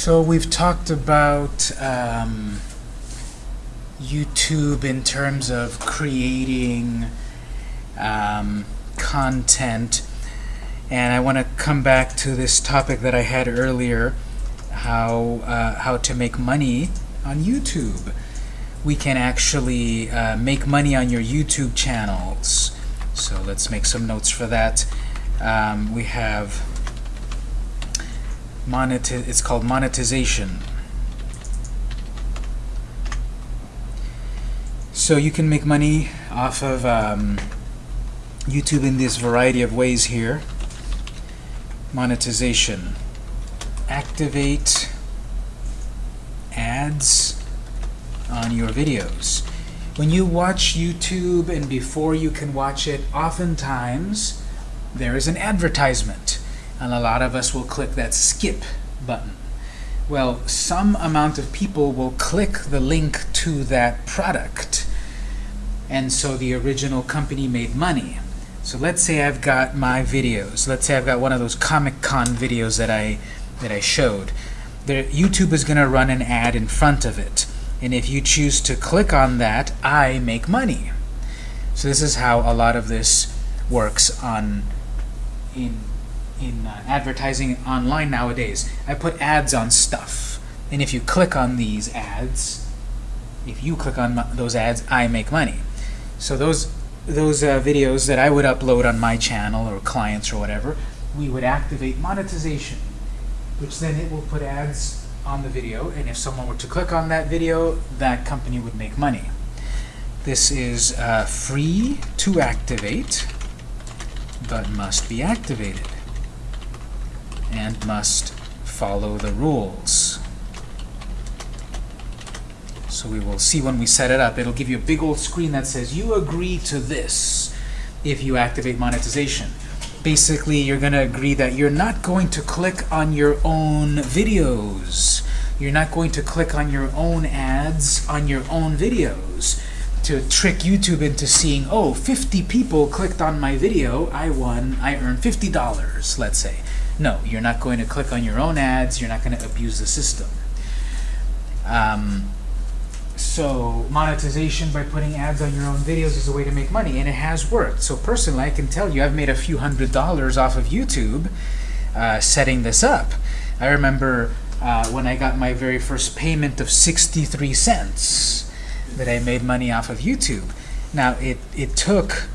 So we've talked about um, YouTube in terms of creating um, content. And I want to come back to this topic that I had earlier, how, uh, how to make money on YouTube. We can actually uh, make money on your YouTube channels. So let's make some notes for that. Um, we have it's called monetization. So you can make money off of um, YouTube in this variety of ways here. Monetization. Activate ads on your videos. When you watch YouTube and before you can watch it, oftentimes there is an advertisement. And a lot of us will click that skip button. Well, some amount of people will click the link to that product. And so the original company made money. So let's say I've got my videos. Let's say I've got one of those Comic-Con videos that I, that I showed. The, YouTube is going to run an ad in front of it. And if you choose to click on that, I make money. So this is how a lot of this works on in in uh, advertising online nowadays. I put ads on stuff. And if you click on these ads, if you click on those ads, I make money. So those those uh, videos that I would upload on my channel or clients or whatever, we would activate monetization, which then it will put ads on the video. And if someone were to click on that video, that company would make money. This is uh, free to activate, but must be activated and must follow the rules. So we will see when we set it up. It'll give you a big old screen that says, you agree to this if you activate monetization. Basically, you're going to agree that you're not going to click on your own videos. You're not going to click on your own ads on your own videos to trick YouTube into seeing, oh, 50 people clicked on my video, I won, I earned $50, let's say. No, you're not going to click on your own ads. You're not going to abuse the system. Um, so monetization by putting ads on your own videos is a way to make money, and it has worked. So personally, I can tell you I've made a few hundred dollars off of YouTube uh, setting this up. I remember uh, when I got my very first payment of 63 cents that I made money off of YouTube. Now, it, it took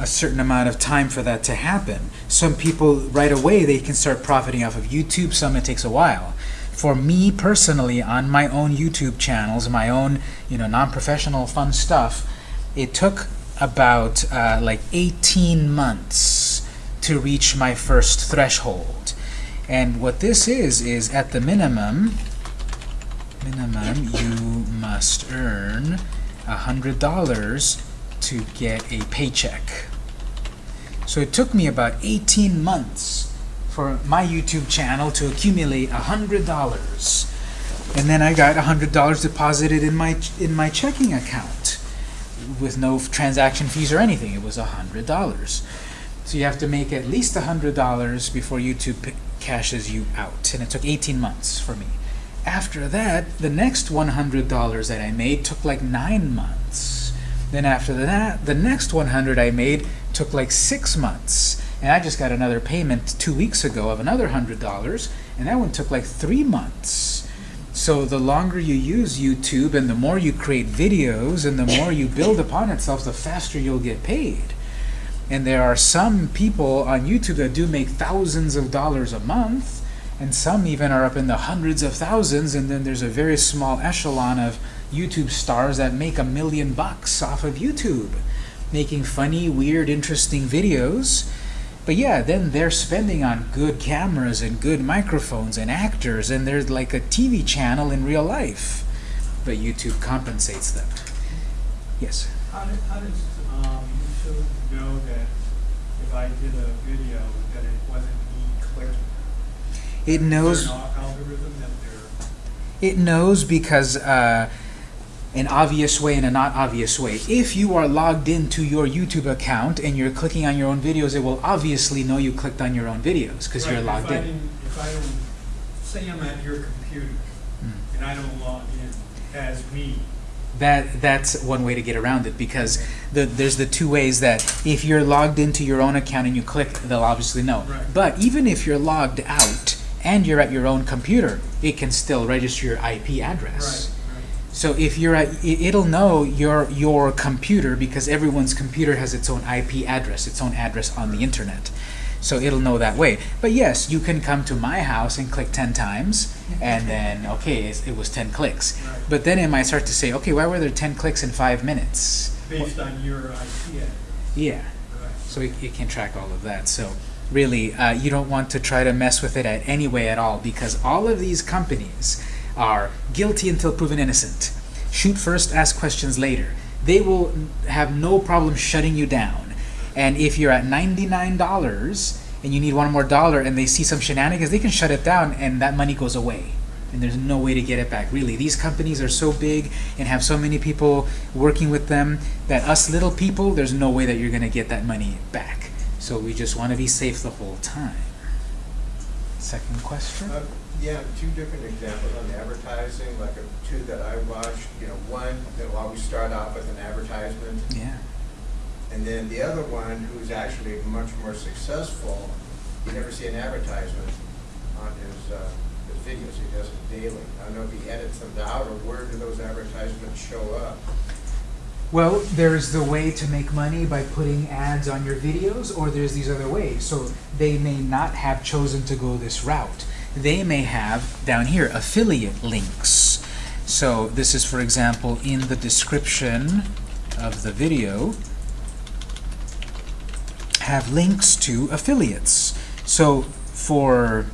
a certain amount of time for that to happen. Some people, right away, they can start profiting off of YouTube. Some, it takes a while. For me personally, on my own YouTube channels, my own you know non-professional fun stuff, it took about uh, like 18 months to reach my first threshold. And what this is, is at the minimum, minimum, you must earn $100 to get a paycheck. So it took me about 18 months for my YouTube channel to accumulate $100. And then I got $100 deposited in my, in my checking account with no transaction fees or anything. It was $100. So you have to make at least $100 before YouTube cashes you out. And it took 18 months for me. After that, the next $100 that I made took like nine months. Then after that, the next 100 I made took like six months. And I just got another payment two weeks ago of another $100, and that one took like three months. So the longer you use YouTube and the more you create videos and the more you build upon itself, the faster you'll get paid. And there are some people on YouTube that do make thousands of dollars a month, and some even are up in the hundreds of thousands, and then there's a very small echelon of YouTube stars that make a million bucks off of YouTube making funny, weird, interesting videos. But yeah, then they're spending on good cameras and good microphones and actors, and they're like a TV channel in real life. But YouTube compensates them. Yes? How, did, how does um, YouTube know that if I did a video that it wasn't me clicking? It knows. It knows because uh, an obvious way and a not obvious way. If you are logged into your YouTube account and you're clicking on your own videos, it will obviously know you clicked on your own videos because right, you're logged in. if I don't say I'm at your computer Mm. and I don't log in as me. That that's one way to get around it because the, there's the two ways that if you're logged into your own account and you click, they'll obviously know. Right. But even if you're logged out and you're at your own computer, it can still register your IP address. Right. So if you're at, it- it'll know your your computer because everyone's computer has its own IP address, its own address on the internet. So it'll know that way. But yes, you can come to my house and click 10 times, and then, okay, it, it was 10 clicks. Right. But then it might start to say, okay, why were there 10 clicks in five minutes? Based on your IP address. Yeah, Right. so it, it can track all of that. So really, uh, you don't want to try to mess with it at any way at all because all of these companies are guilty until proven innocent. Shoot first, ask questions later. They will have no problem shutting you down. And if you're at $99 and you need one more dollar and they see some shenanigans, they can shut it down and that money goes away. And there's no way to get it back. Really, these companies are so big and have so many people working with them that us little people, there's no way that you're going to get that money back. So we just want to be safe the whole time. Second question? Uh, Yeah, two different examples on advertising, like uh, two that I watched, you know, one that will always start off with an advertisement, Yeah. and then the other one who's actually much more successful, you never see an advertisement on his, uh, his videos, he does it daily. I don't know if he edits them out or where do those advertisements show up? Well, there's the way to make money by putting ads on your videos, or there's these other ways. So they may not have chosen to go this route. They may have, down here, affiliate links. So this is, for example, in the description of the video, have links to affiliates. So for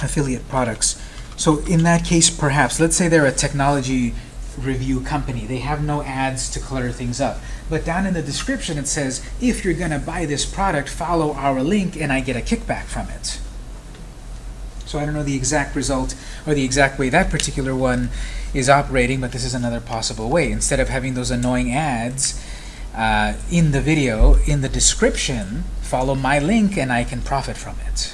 affiliate products, so in that case, perhaps, let's say they're a technology review company. They have no ads to clutter things up. But down in the description it says, if you're going to buy this product, follow our link and I get a kickback from it. So I don't know the exact result or the exact way that particular one is operating, but this is another possible way. Instead of having those annoying ads uh, in the video, in the description, follow my link and I can profit from it.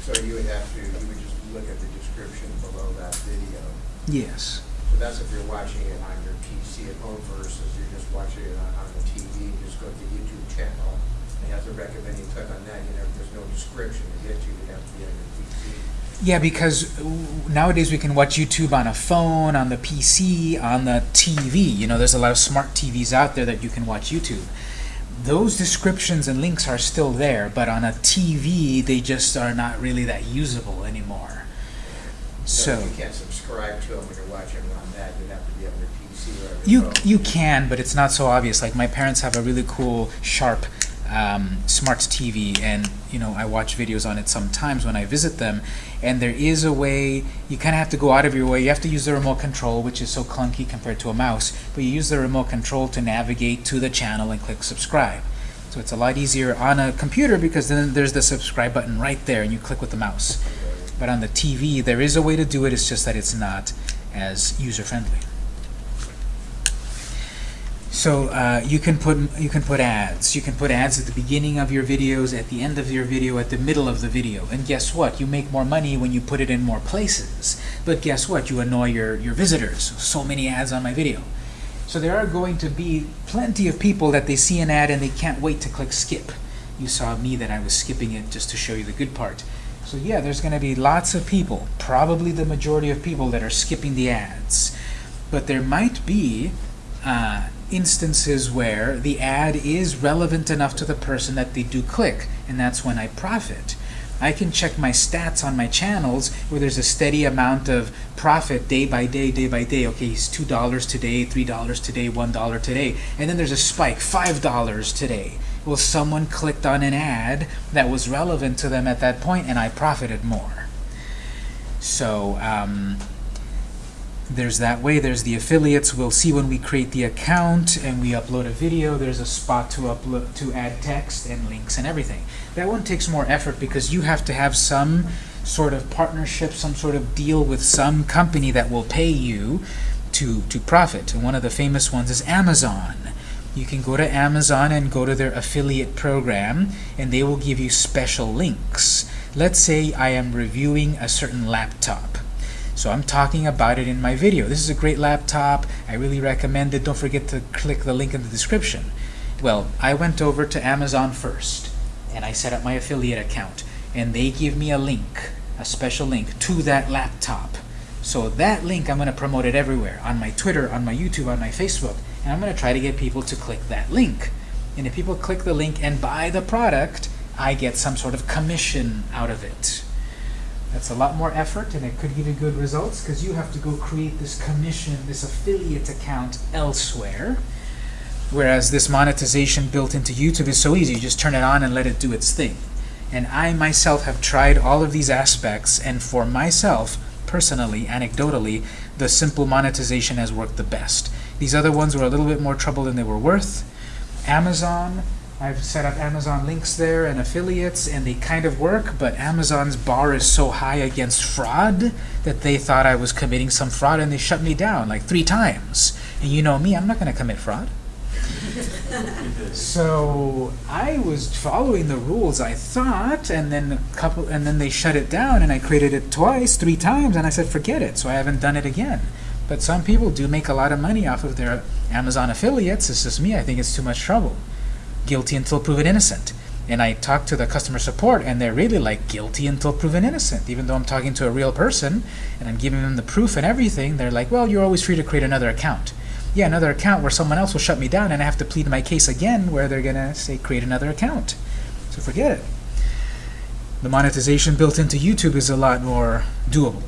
So you would have to, you would just look at the description below that video. Yes. So that's if you're watching it on your PC at home versus you're just watching it on, on the TV, you just go to the YouTube channel. It have a recommend, you click on that, you know, there's no description to get to, you have to be on your. Yeah, because nowadays we can watch YouTube on a phone, on the PC, on the TV. You know, there's a lot of smart TVs out there that you can watch YouTube. Those descriptions and links are still there, but on a TV, they just are not really that usable anymore. So You can't subscribe to them when you're watching them on that, you'd have to be on your PC or your you phone. you can, but it's not so obvious. Like my parents have a really cool, sharp um, smart TV, and you know I watch videos on it sometimes when I visit them. And there is a way you kind of have to go out of your way. You have to use the remote control, which is so clunky compared to a mouse. But you use the remote control to navigate to the channel and click subscribe. So it's a lot easier on a computer because then there's the subscribe button right there, and you click with the mouse. But on the TV, there is a way to do it. It's just that it's not as user friendly. So uh, you can put you can put ads. You can put ads at the beginning of your videos, at the end of your video, at the middle of the video. And guess what? You make more money when you put it in more places. But guess what? You annoy your your visitors. So many ads on my video. So there are going to be plenty of people that they see an ad and they can't wait to click skip. You saw me that I was skipping it just to show you the good part. So yeah, there's going to be lots of people, probably the majority of people that are skipping the ads. But there might be uh, instances where the ad is relevant enough to the person that they do click, and that's when I profit. I can check my stats on my channels where there's a steady amount of profit day by day, day by day. Okay, it's $2 today, $3 today, $1 today. And then there's a spike, $5 today. Well, someone clicked on an ad that was relevant to them at that point and I profited more. So, um, there's that way. There's the affiliates. We'll see when we create the account and we upload a video. There's a spot to upload to add text and links and everything. That one takes more effort because you have to have some sort of partnership, some sort of deal with some company that will pay you to to profit. And one of the famous ones is Amazon. You can go to Amazon and go to their affiliate program, and they will give you special links. Let's say I am reviewing a certain laptop. So I'm talking about it in my video. This is a great laptop. I really recommend it. Don't forget to click the link in the description. Well, I went over to Amazon first and I set up my affiliate account and they give me a link, a special link to that laptop. So that link, I'm going to promote it everywhere on my Twitter, on my YouTube, on my Facebook, and I'm going to try to get people to click that link. And if people click the link and buy the product, I get some sort of commission out of it. That's a lot more effort and it could give you good results because you have to go create this commission, this affiliate account elsewhere. Whereas this monetization built into YouTube is so easy. You just turn it on and let it do its thing. And I myself have tried all of these aspects and for myself, personally, anecdotally, the simple monetization has worked the best. These other ones were a little bit more trouble than they were worth. Amazon, I've set up Amazon links there and affiliates and they kind of work, but Amazon's bar is so high against fraud that they thought I was committing some fraud and they shut me down like three times. And you know me, I'm not going to commit fraud. So I was following the rules, I thought, and then a couple, and then they shut it down, and I created it twice, three times, and I said forget it. So I haven't done it again. But some people do make a lot of money off of their Amazon affiliates. It's just me. I think it's too much trouble. Guilty until proven innocent. And I talk to the customer support, and they're really like guilty until proven innocent. Even though I'm talking to a real person and I'm giving them the proof and everything, they're like, well, you're always free to create another account yeah, another account where someone else will shut me down and I have to plead my case again where they're going to say create another account. So forget it. The monetization built into YouTube is a lot more doable.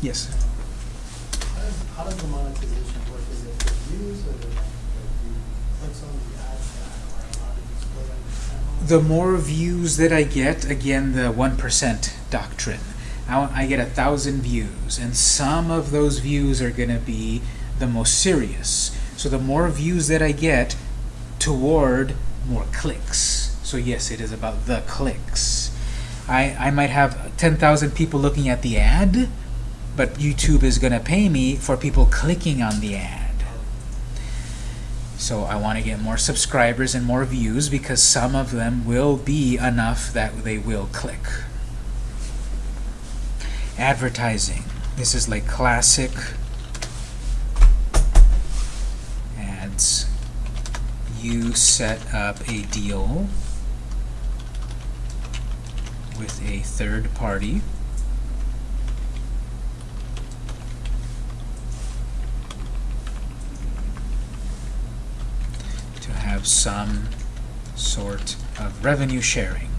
Yes? How does, how does the monetization work? Is it for views or is it like you click on the ad stack or how do you split it? The more views that I get, again, the 1% doctrine. I, I get a thousand views, and some of those views are going to be the most serious. So the more views that I get toward more clicks. So yes, it is about the clicks. I, I might have 10,000 people looking at the ad, but YouTube is going to pay me for people clicking on the ad. So I want to get more subscribers and more views because some of them will be enough that they will click. Advertising. This is like classic ads. You set up a deal with a third party. to have some sort of revenue sharing.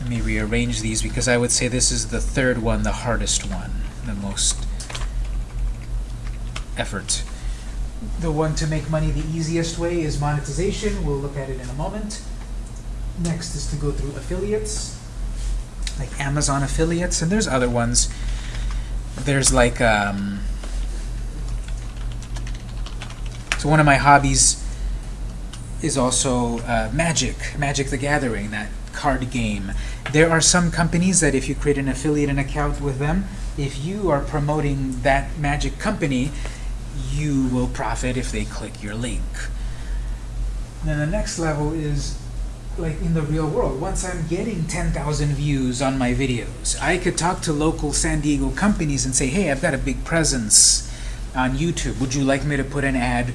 Let me rearrange these because I would say this is the third one, the hardest one, the most effort. The one to make money the easiest way is monetization. We'll look at it in a moment. Next is to go through affiliates, like Amazon affiliates, and there's other ones. There's like, um, one of my hobbies is also uh, Magic, Magic the Gathering, that card game. There are some companies that if you create an affiliate and account with them, if you are promoting that Magic company, you will profit if they click your link. Then the next level is like in the real world. Once I'm getting 10,000 views on my videos, I could talk to local San Diego companies and say, hey, I've got a big presence on YouTube. Would you like me to put an ad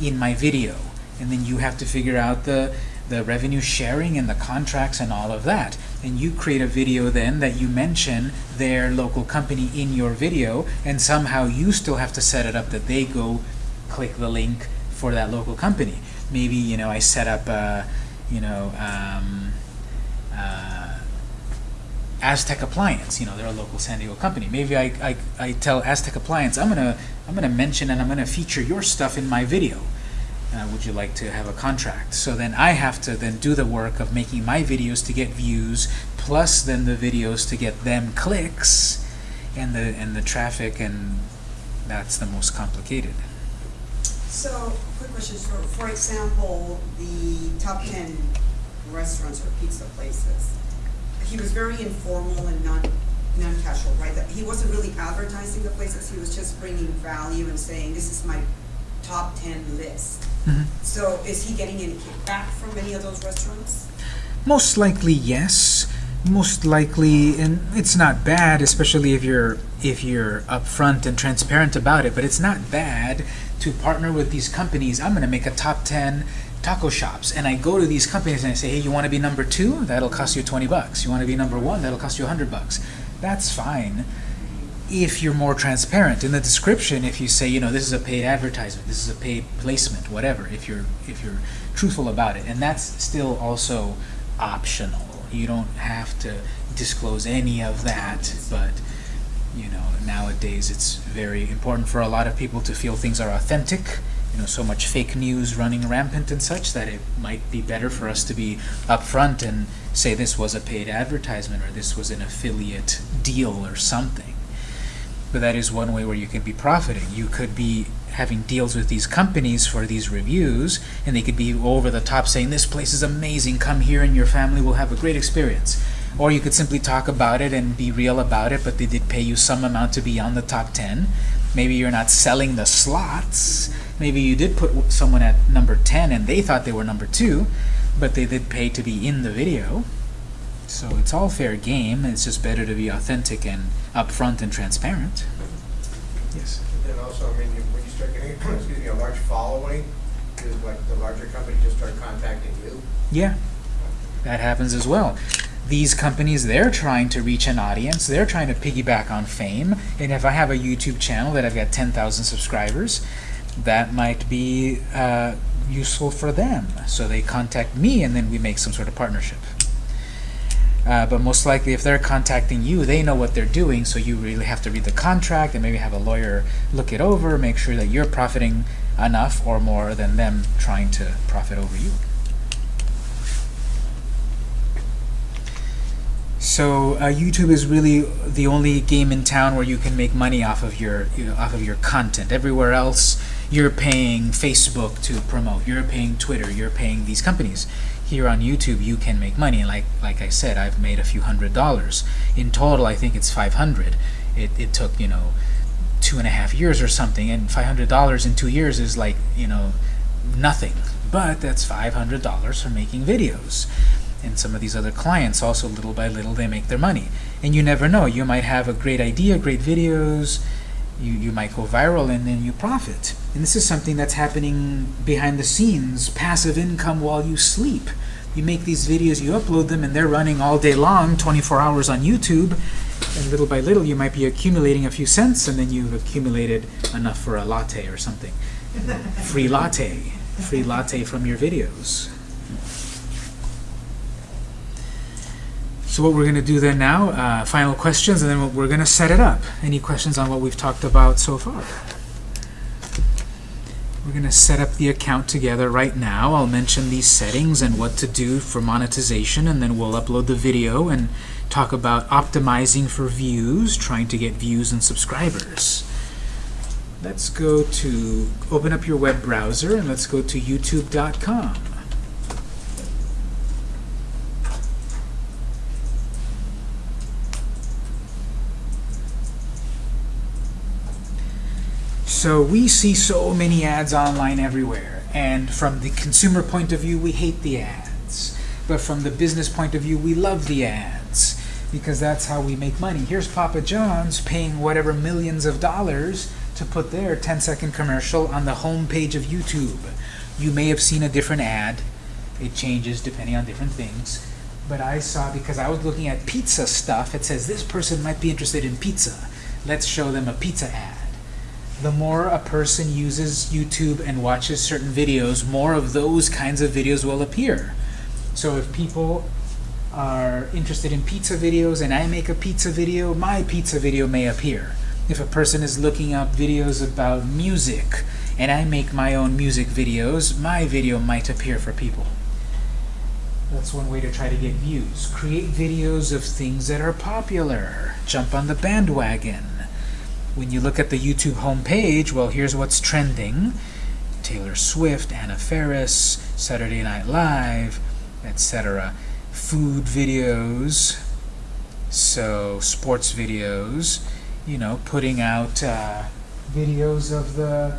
in my video? And then you have to figure out the, the revenue sharing and the contracts and all of that. And you create a video then that you mention their local company in your video, and somehow you still have to set it up that they go click the link for that local company. Maybe, you know, I set up, uh, you know, um, uh, Aztec Appliance, you know, they're a local San Diego company. Maybe I, I, I tell Aztec Appliance, I'm gonna, I'm gonna mention and I'm gonna feature your stuff in my video. Uh, would you like to have a contract? So then I have to then do the work of making my videos to get views, plus then the videos to get them clicks, and the and the traffic, and that's the most complicated. So, quick question, so for example, the top ten restaurants or pizza places, he was very informal and non, non-casual, right? That He wasn't really advertising the places, he was just bringing value and saying, this is my top ten list. Mhm. So is he getting any kickback from any of those restaurants? Most likely, yes. Most likely, and it's not bad, especially if you're if you're upfront and transparent about it. But it's not bad to partner with these companies. I'm going to make a top 10 taco shops, and I go to these companies and I say, "Hey, you want to be number two? That'll cost you 20 bucks. You want to be number one? That'll cost you 100 bucks." That's fine if you're more transparent in the description if you say you know this is a paid advertisement this is a paid placement whatever if you're if you're truthful about it and that's still also optional you don't have to disclose any of that but you know nowadays it's very important for a lot of people to feel things are authentic know so much fake news running rampant and such that it might be better for us to be upfront and say this was a paid advertisement or this was an affiliate deal or something but that is one way where you can be profiting. You could be having deals with these companies for these reviews, and they could be over the top saying, this place is amazing, come here and your family will have a great experience. Or you could simply talk about it and be real about it, but they did pay you some amount to be on the top 10. Maybe you're not selling the slots. Maybe you did put someone at number 10 and they thought they were number 2, but they did pay to be in the video. So it's all fair game. It's just better to be authentic and upfront and transparent. Yes. And also, I mean, when you start getting, excuse me, a large following, is like the larger company just start contacting you? Yeah, that happens as well. These companies, they're trying to reach an audience. They're trying to piggyback on fame. And if I have a YouTube channel that I've got 10,000 subscribers, that might be uh, useful for them. So they contact me and then we make some sort of partnership. Uh, but most likely, if they're contacting you, they know what they're doing, so you really have to read the contract and maybe have a lawyer look it over, make sure that you're profiting enough or more than them trying to profit over you. So uh, YouTube is really the only game in town where you can make money off of your you know, off of your content. Everywhere else, you're paying Facebook to promote. You're paying Twitter. You're paying these companies. Here on YouTube, you can make money. And like like I said, I've made a few hundred dollars in total. I think it's 500. It it took you know two and a half years or something, and 500 dollars in two years is like you know nothing. But that's 500 dollars for making videos and some of these other clients also little by little they make their money. And you never know you might have a great idea great videos you, you might go viral and then you profit. And this is something that's happening behind the scenes passive income while you sleep. You make these videos you upload them and they're running all day long 24 hours on YouTube. And little by little you might be accumulating a few cents and then you've accumulated enough for a latte or something. Free latte. Free latte from your videos So what we're going to do then now, uh, final questions, and then we're going to set it up. Any questions on what we've talked about so far? We're going to set up the account together right now. I'll mention these settings and what to do for monetization, and then we'll upload the video and talk about optimizing for views, trying to get views and subscribers. Let's go to, open up your web browser, and let's go to youtube.com. So we see so many ads online everywhere, and from the consumer point of view, we hate the ads. But from the business point of view, we love the ads, because that's how we make money. Here's Papa John's paying whatever millions of dollars to put their 10-second commercial on the home page of YouTube. You may have seen a different ad. It changes depending on different things. But I saw, because I was looking at pizza stuff, it says this person might be interested in pizza. Let's show them a pizza ad the more a person uses YouTube and watches certain videos, more of those kinds of videos will appear. So if people are interested in pizza videos and I make a pizza video, my pizza video may appear. If a person is looking up videos about music and I make my own music videos, my video might appear for people. That's one way to try to get views. Create videos of things that are popular. Jump on the bandwagon when you look at the YouTube homepage, well, here's what's trending. Taylor Swift, Anna Faris, Saturday Night Live, etc. Food videos, so sports videos, you know, putting out uh, videos of the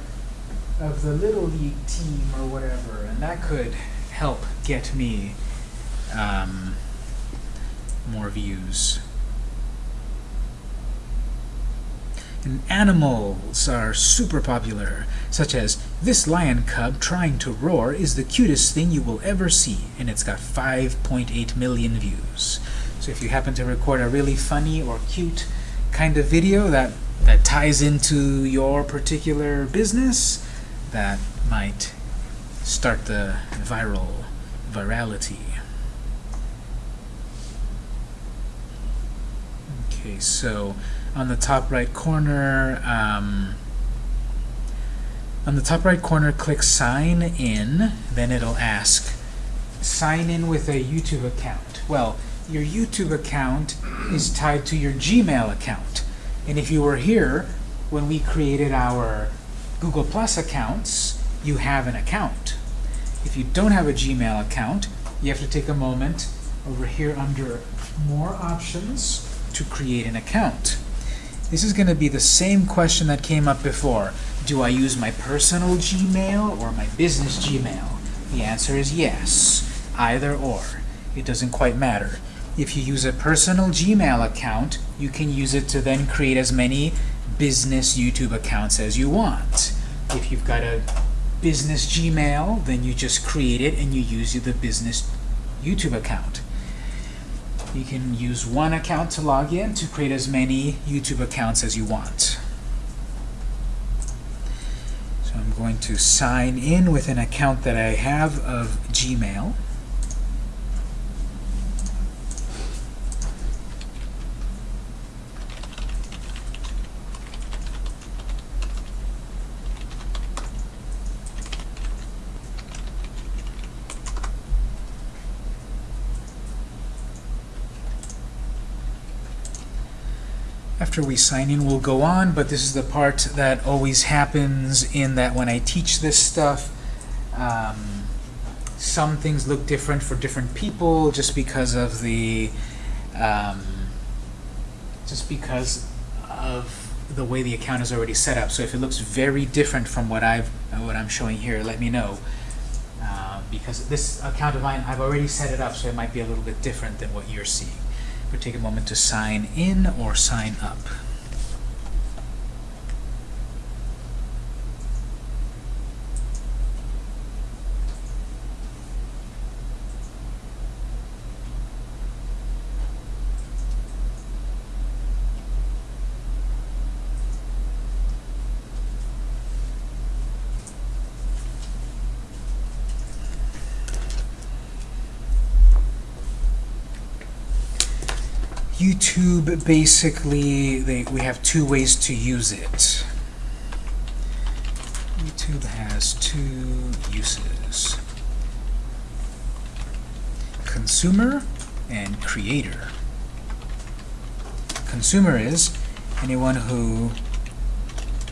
of the Little League team or whatever, and that could help get me um, more views. And animals are super popular, such as this lion cub trying to roar is the cutest thing you will ever see, and it's got 5.8 million views. So if you happen to record a really funny or cute kind of video that, that ties into your particular business, that might start the viral virality. Okay, so on the top right corner, um, on the top right corner, click sign in, then it'll ask sign in with a YouTube account. Well, your YouTube account is tied to your Gmail account. And if you were here when we created our Google Plus accounts, you have an account. If you don't have a Gmail account, you have to take a moment over here under More Options to create an account. This is going to be the same question that came up before. Do I use my personal Gmail or my business Gmail? The answer is yes, either or. It doesn't quite matter. If you use a personal Gmail account, you can use it to then create as many business YouTube accounts as you want. If you've got a business Gmail, then you just create it and you use the business YouTube account. You can use one account to log in to create as many YouTube accounts as you want. So I'm going to sign in with an account that I have of Gmail. After we sign in, we'll go on, but this is the part that always happens in that when I teach this stuff, um, some things look different for different people just because of the um, just because of the way the account is already set up. So if it looks very different from what I've what I'm showing here, let me know. Uh, because this account of mine, I've already set it up, so it might be a little bit different than what you're seeing. But take a moment to sign in or sign up. YouTube basically they, we have two ways to use it. YouTube has two uses. Consumer and creator. Consumer is anyone who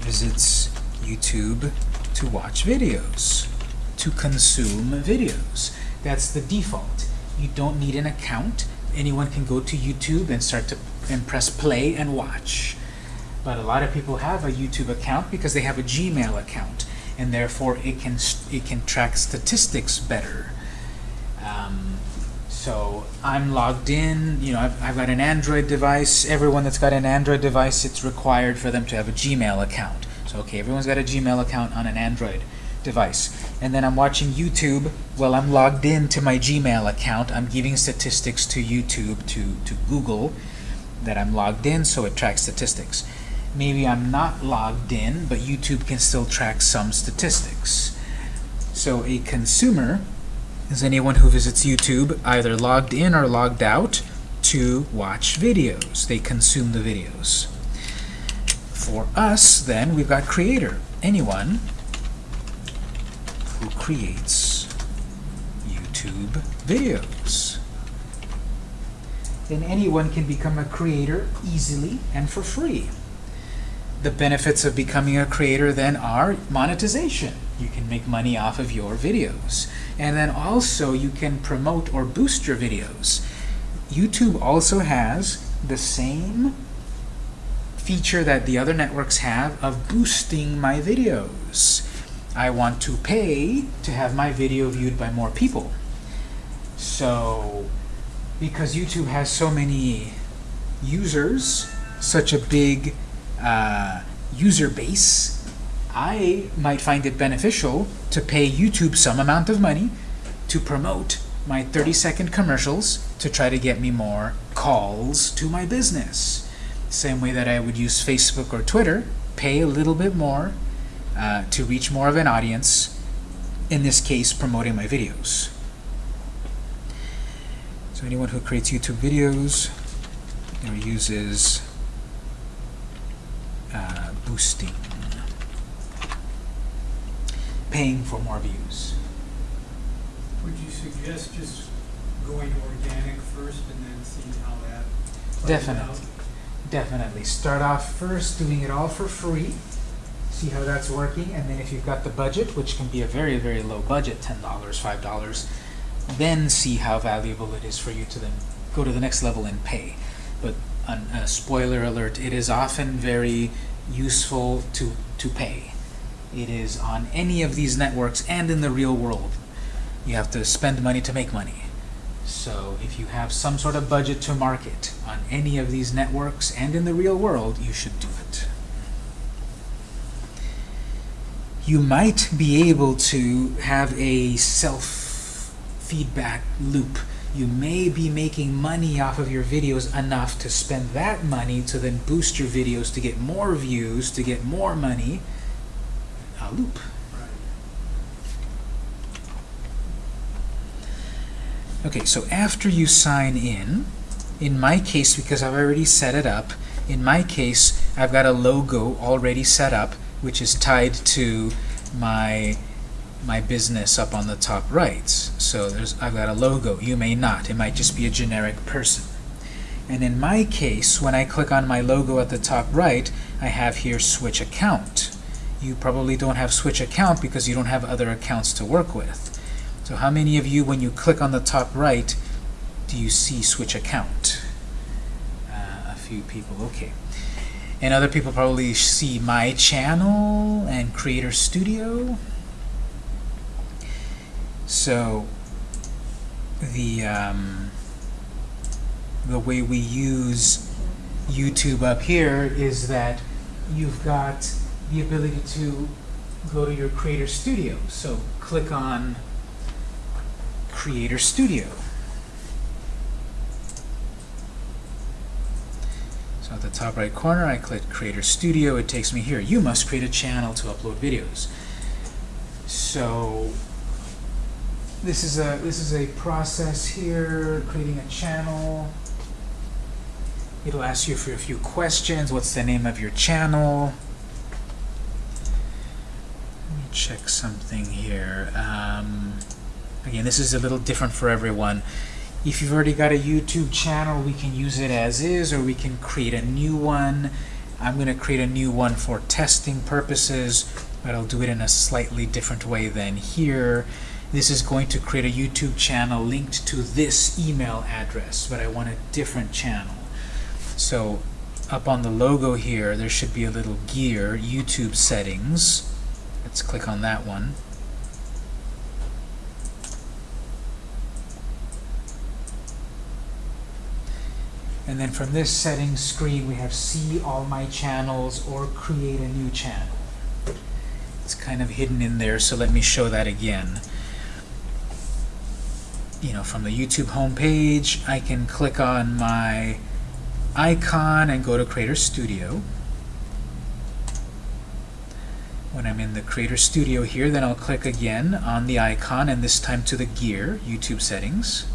visits YouTube to watch videos, to consume videos. That's the default. You don't need an account anyone can go to YouTube and start to and press play and watch. But a lot of people have a YouTube account because they have a Gmail account, and therefore it can it can track statistics better. Um, so I'm logged in. You know, I've, I've got an Android device. Everyone that's got an Android device, it's required for them to have a Gmail account. So okay, everyone's got a Gmail account on an Android device. And then I'm watching YouTube. Well, I'm logged in to my Gmail account. I'm giving statistics to YouTube, to, to Google, that I'm logged in, so it tracks statistics. Maybe I'm not logged in, but YouTube can still track some statistics. So a consumer is anyone who visits YouTube either logged in or logged out to watch videos. They consume the videos. For us, then, we've got creator. Anyone who creates YouTube videos. Then anyone can become a creator easily and for free. The benefits of becoming a creator then are monetization. You can make money off of your videos. And then also you can promote or boost your videos. YouTube also has the same feature that the other networks have of boosting my videos. I want to pay to have my video viewed by more people. So, because YouTube has so many users, such a big uh, user base, I might find it beneficial to pay YouTube some amount of money to promote my 30 second commercials to try to get me more calls to my business. Same way that I would use Facebook or Twitter, pay a little bit more uh, to reach more of an audience, in this case, promoting my videos. So anyone who creates YouTube videos or uses uh, boosting, paying for more views. Would you suggest just going organic first and then seeing how that Definitely. Definitely. Start off first doing it all for free. See how that's working, and then if you've got the budget, which can be a very, very low budget, $10, $5, then see how valuable it is for you to then go to the next level and pay. But an, a spoiler alert, it is often very useful to, to pay. It is on any of these networks and in the real world. You have to spend money to make money. So if you have some sort of budget to market on any of these networks and in the real world, you should do it. You might be able to have a self-feedback loop. You may be making money off of your videos enough to spend that money to then boost your videos to get more views, to get more money. A loop. Okay, so after you sign in, in my case, because I've already set it up, in my case, I've got a logo already set up, which is tied to my my business up on the top right. So there's I've got a logo. You may not. It might just be a generic person. And in my case, when I click on my logo at the top right, I have here switch account. You probably don't have switch account because you don't have other accounts to work with. So how many of you, when you click on the top right, do you see switch account? Uh, a few people, okay. And other people probably see my channel and Creator Studio. So the um, the way we use YouTube up here is that you've got the ability to go to your Creator Studio. So click on Creator Studio. So at the top right corner, I click Creator Studio. It takes me here. You must create a channel to upload videos. So this is a this is a process here, creating a channel. It'll ask you for a few questions. What's the name of your channel? Let me check something here. Um, Again, this is a little different for everyone. If you've already got a YouTube channel, we can use it as is, or we can create a new one. I'm going to create a new one for testing purposes, but I'll do it in a slightly different way than here. This is going to create a YouTube channel linked to this email address, but I want a different channel. So up on the logo here, there should be a little gear, YouTube settings. Let's click on that one. And then from this settings screen, we have see all my channels or create a new channel. It's kind of hidden in there, so let me show that again. You know, from the YouTube homepage, I can click on my icon and go to Creator Studio. When I'm in the Creator Studio here, then I'll click again on the icon, and this time to the gear, YouTube settings.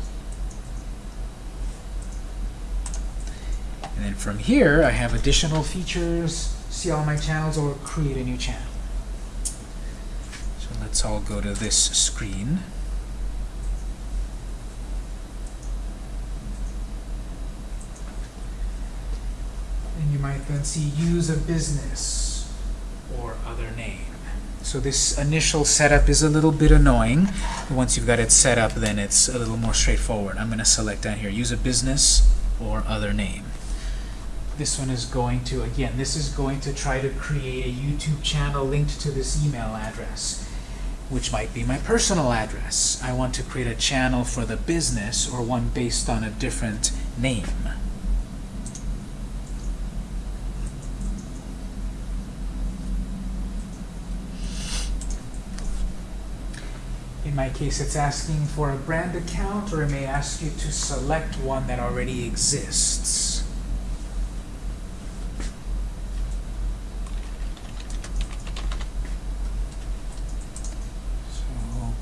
And from here, I have additional features, see all my channels, or create a new channel. So let's all go to this screen. And you might then see use a business or other name. So this initial setup is a little bit annoying. Once you've got it set up, then it's a little more straightforward. I'm going to select down here, use a business or other name. This one is going to, again, this is going to try to create a YouTube channel linked to this email address. which might be my personal address. I want to create a channel for the business or one based on a different name. In my case, it's asking for a brand account, or it may ask you to select one that already exists. So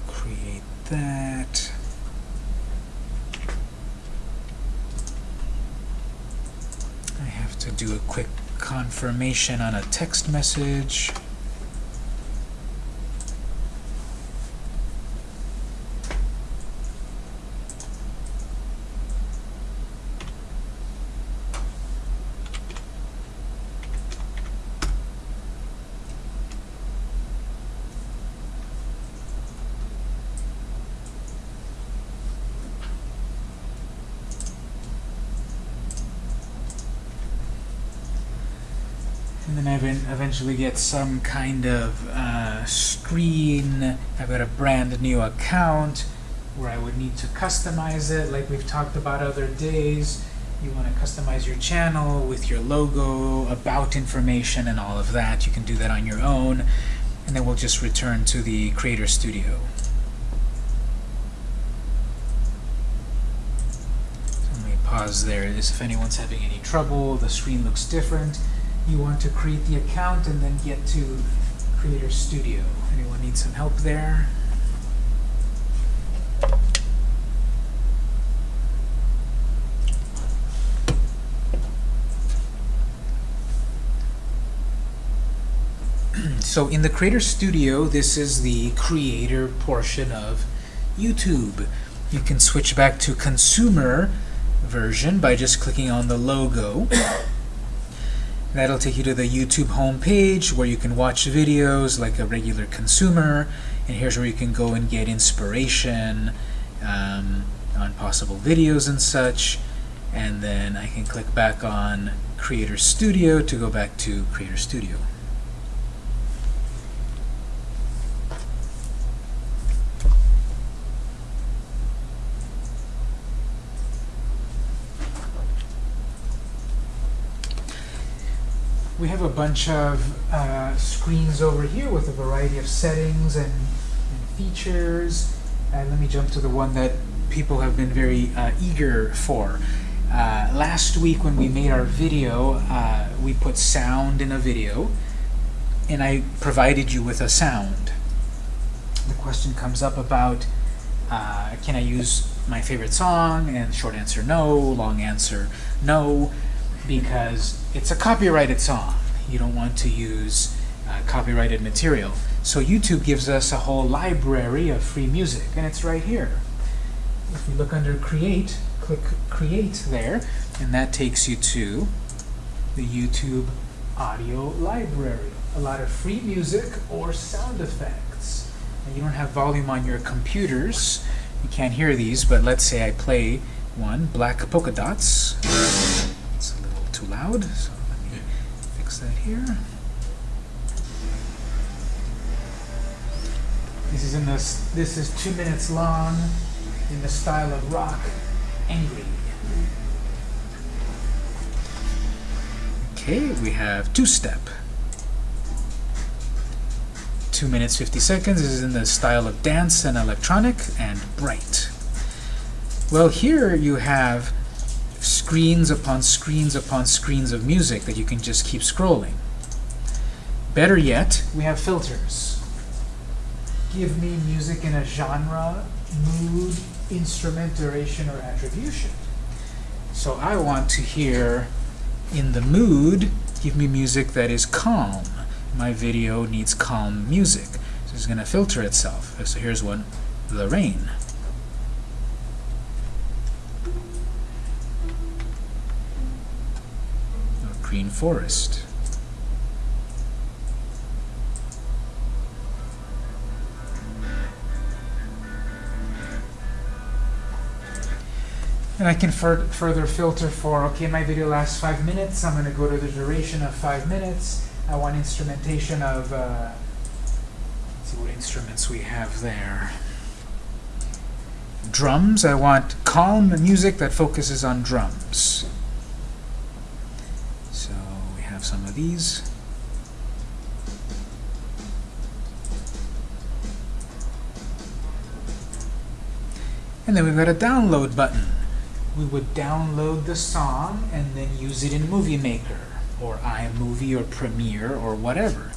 create that. I have to do a quick confirmation on a text message. And then I even eventually get some kind of uh, screen. I've got a brand new account where I would need to customize it, like we've talked about other days. You want to customize your channel with your logo, about information, and all of that. You can do that on your own. And then we'll just return to the Creator Studio. Let me pause there. This if anyone's having any trouble, the screen looks different you want to create the account and then get to Creator Studio. Anyone need some help there? so in the Creator Studio, this is the creator portion of YouTube. You can switch back to consumer version by just clicking on the logo. That'll take you to the YouTube homepage where you can watch videos like a regular consumer. And here's where you can go and get inspiration um, on possible videos and such. And then I can click back on Creator Studio to go back to Creator Studio. We have a bunch of uh, screens over here with a variety of settings and, and features. And let me jump to the one that people have been very uh, eager for. Uh, last week when we made our video, uh, we put sound in a video, and I provided you with a sound. The question comes up about, uh, can I use my favorite song? And short answer, no. Long answer, no because it's a copyrighted song. You don't want to use uh, copyrighted material. So YouTube gives us a whole library of free music, and it's right here. If you look under Create, click Create there, and that takes you to the YouTube audio library. A lot of free music or sound effects. And you don't have volume on your computers. You can't hear these, but let's say I play one, Black Polka Dots too loud, so let me fix that here. This is in this. This is two minutes long, in the style of rock, angry. Okay, we have two-step. Two minutes fifty seconds. This is in the style of dance and electronic and bright. Well, here you have screens upon screens upon screens of music that you can just keep scrolling. Better yet, we have filters. Give me music in a genre, mood, instrument, duration, or attribution. So I want to hear in the mood, give me music that is calm. My video needs calm music. So it's going to filter itself. So here's one, The Rain. Green forest. And I can fur further filter for, okay, my video lasts five minutes. I'm going to go to the duration of five minutes. I want instrumentation of, uh, see what instruments we have there. Drums, I want calm music that focuses on drums. Some of these. And then we've got a download button. We would download the song and then use it in Movie Maker or iMovie or Premiere or whatever.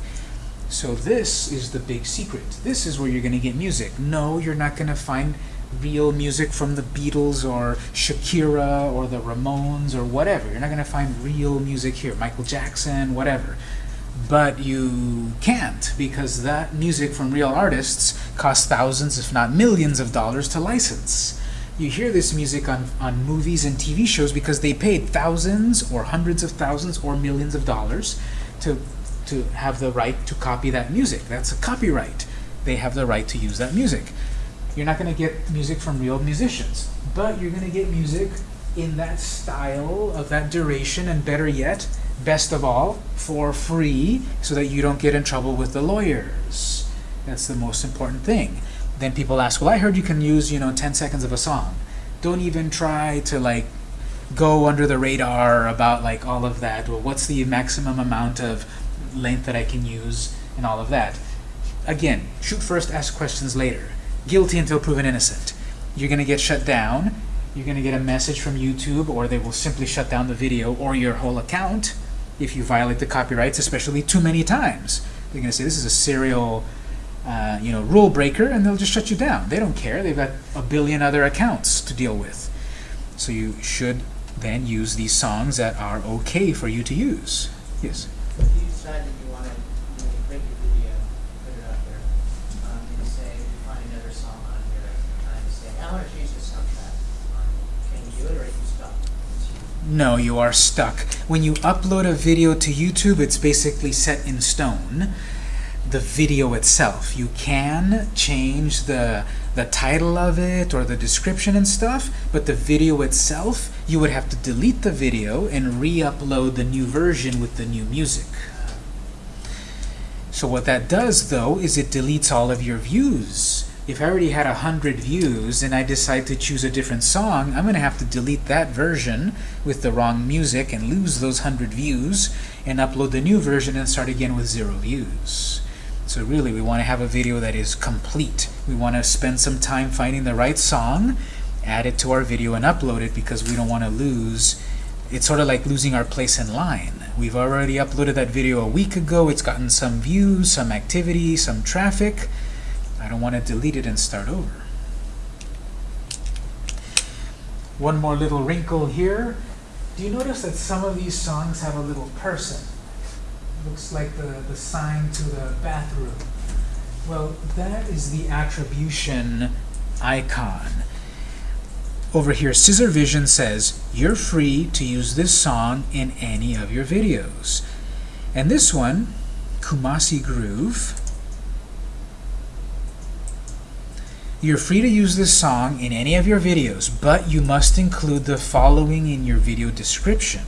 So this is the big secret. This is where you're going to get music. No, you're not going to find real music from the Beatles or Shakira or the Ramones or whatever. You're not going to find real music here. Michael Jackson, whatever. But you can't because that music from real artists costs thousands, if not millions of dollars to license. You hear this music on, on movies and TV shows because they paid thousands or hundreds of thousands or millions of dollars to, to have the right to copy that music. That's a copyright. They have the right to use that music. You're not going to get music from real musicians, but you're going to get music in that style of that duration, and better yet, best of all, for free, so that you don't get in trouble with the lawyers. That's the most important thing. Then people ask, well, I heard you can use, you know, 10 seconds of a song. Don't even try to like go under the radar about like all of that. Well, what's the maximum amount of length that I can use and all of that. Again, shoot first, ask questions later. Guilty until proven innocent. You're going to get shut down. You're going to get a message from YouTube, or they will simply shut down the video or your whole account if you violate the copyrights, especially too many times. They're going to say this is a serial uh, you know, rule breaker, and they'll just shut you down. They don't care. They've got a billion other accounts to deal with. So you should then use these songs that are okay for you to use. Yes? If you decide that you want to, you know, you break your video, put it out there, um, and say, you find another song on here, and say, I want to change this soundtrack. Um, Can you do it, or are you stuck? No, you are stuck. When you upload a video to YouTube, it's basically set in stone. The video itself. You can change the the title of it or the description and stuff, but the video itself, you would have to delete the video and re-upload the new version with the new music. So what that does, though, is it deletes all of your views. If I already had 100 views and I decide to choose a different song, I'm going to have to delete that version with the wrong music and lose those 100 views and upload the new version and start again with zero views. So really, we want to have a video that is complete. We want to spend some time finding the right song, add it to our video, and upload it because we don't want to lose. It's sort of like losing our place in line. We've already uploaded that video a week ago. It's gotten some views, some activity, some traffic. I don't want to delete it and start over. One more little wrinkle here. Do you notice that some of these songs have a little person? looks like the, the sign to the bathroom. Well, that is the attribution icon. Over here, Scissor Vision says, you're free to use this song in any of your videos. And this one, Kumasi Groove, you're free to use this song in any of your videos, but you must include the following in your video description.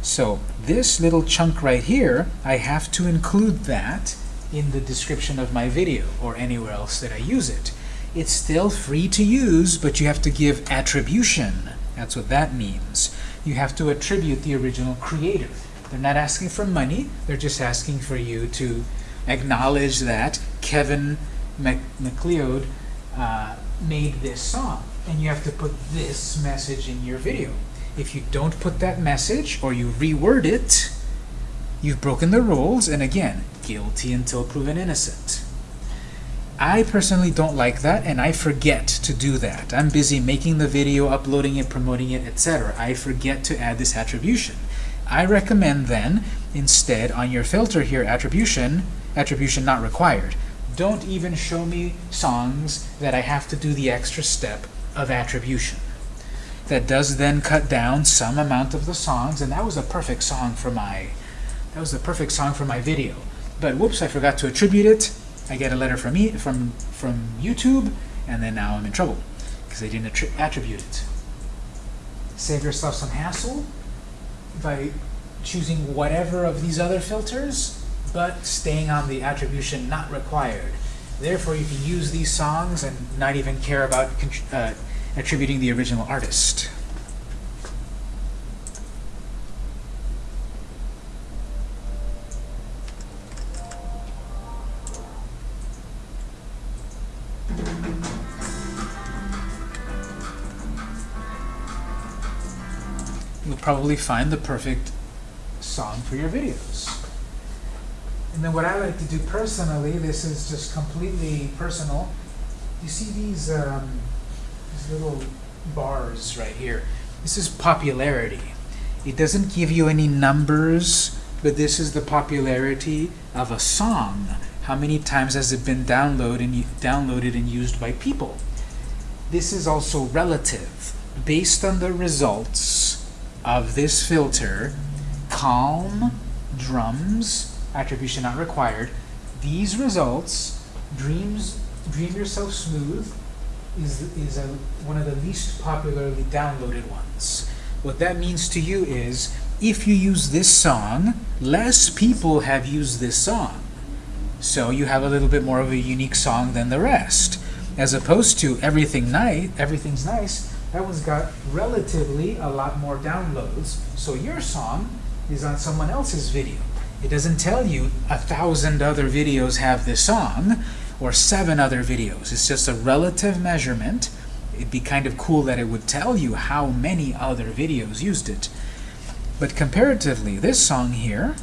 So this little chunk right here, I have to include that in the description of my video or anywhere else that I use it. It's still free to use, but you have to give attribution. That's what that means. You have to attribute the original creator. They're not asking for money, they're just asking for you to acknowledge that Kevin Mac MacLeod uh, made this song. And you have to put this message in your video. If you don't put that message or you reword it, you've broken the rules, and again, guilty until proven innocent. I personally don't like that, and I forget to do that. I'm busy making the video, uploading it, promoting it, etc. I forget to add this attribution. I recommend then, instead, on your filter here, attribution, attribution not required. Don't even show me songs that I have to do the extra step of attribution that does then cut down some amount of the songs, and that was a perfect song for my that was the perfect song for my video. But whoops, I forgot to attribute it. I get a letter from me from from YouTube, and then now I'm in trouble because I didn't attribute it. Save yourself some hassle by choosing whatever of these other filters, but staying on the attribution not required. Therefore, you can use these songs and not even care about uh, attributing the original artist. You'll probably find the perfect song for your videos. And then what I like to do personally, this is just completely personal. You see these um, these little bars right here. This is popularity. It doesn't give you any numbers, but this is the popularity of a song. How many times has it been downloaded and downloaded and used by people? This is also relative. Based on the results of this filter, calm, drums, attribution not required, these results, dreams, dream yourself smooth, is, is a, one of the least popularly downloaded ones. What that means to you is, if you use this song, less people have used this song. So you have a little bit more of a unique song than the rest. As opposed to everything nice, everything's nice, that one's got relatively a lot more downloads. So your song is on someone else's video. It doesn't tell you a thousand other videos have this song or seven other videos. It's just a relative measurement. It'd be kind of cool that it would tell you how many other videos used it. But comparatively, this song here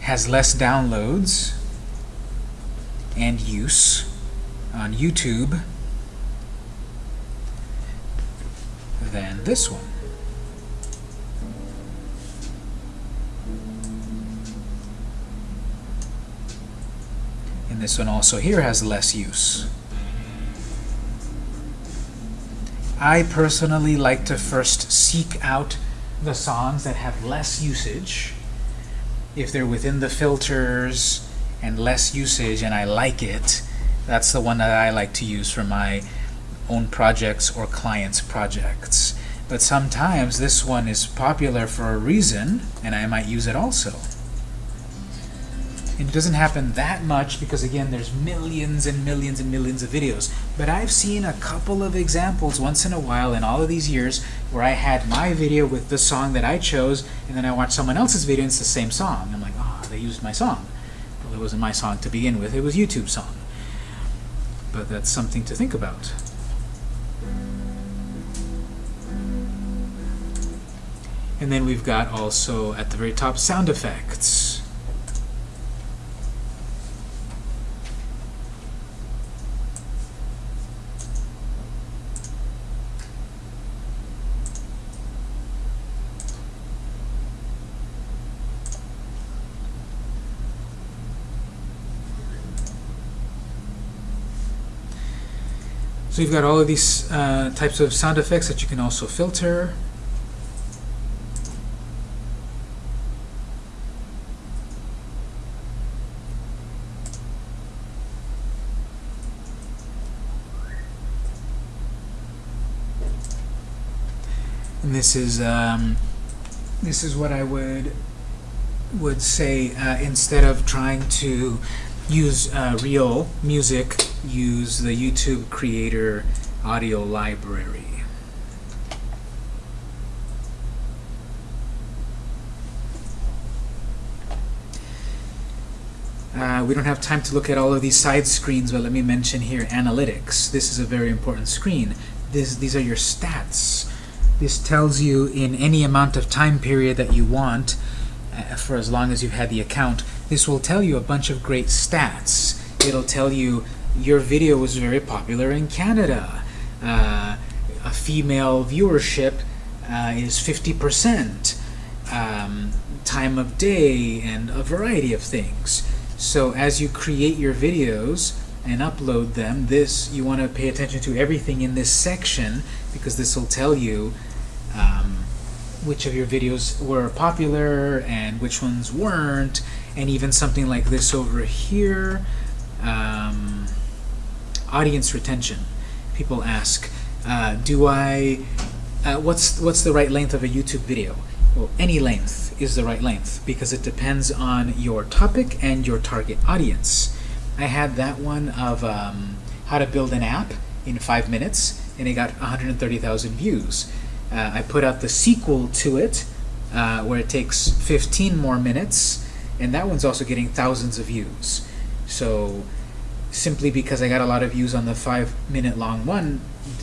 has less downloads and use on YouTube than this one. This one also here has less use. I personally like to first seek out the songs that have less usage. If they're within the filters and less usage and I like it, that's the one that I like to use for my own projects or clients' projects. But sometimes this one is popular for a reason and I might use it also. And it doesn't happen that much because again there's millions and millions and millions of videos. But I've seen a couple of examples once in a while in all of these years where I had my video with the song that I chose and then I watched someone else's video and it's the same song. I'm like, ah, oh, they used my song. Well, it wasn't my song to begin with, it was YouTube's song. But that's something to think about. And then we've got also at the very top sound effects. You've got all of these uh, types of sound effects that you can also filter. And this is um, this is what I would would say uh, instead of trying to use uh, real music, use the YouTube Creator Audio Library. Uh, we don't have time to look at all of these side screens, but let me mention here Analytics. This is a very important screen. This, these are your stats. This tells you in any amount of time period that you want, uh, for as long as you've had the account, this will tell you a bunch of great stats. It'll tell you your video was very popular in Canada. Uh, a female viewership uh, is 50%. Um, time of day and a variety of things. So as you create your videos and upload them, this you want to pay attention to everything in this section because this will tell you um, which of your videos were popular and which ones weren't and even something like this over here um, audience retention people ask uh, do I uh, what's what's the right length of a YouTube video well, any length is the right length because it depends on your topic and your target audience. I had that one of um, how to build an app in five minutes, and it got 130,000 views. Uh, I put out the sequel to it, uh, where it takes 15 more minutes, and that one's also getting thousands of views. So simply because I got a lot of views on the five minute long one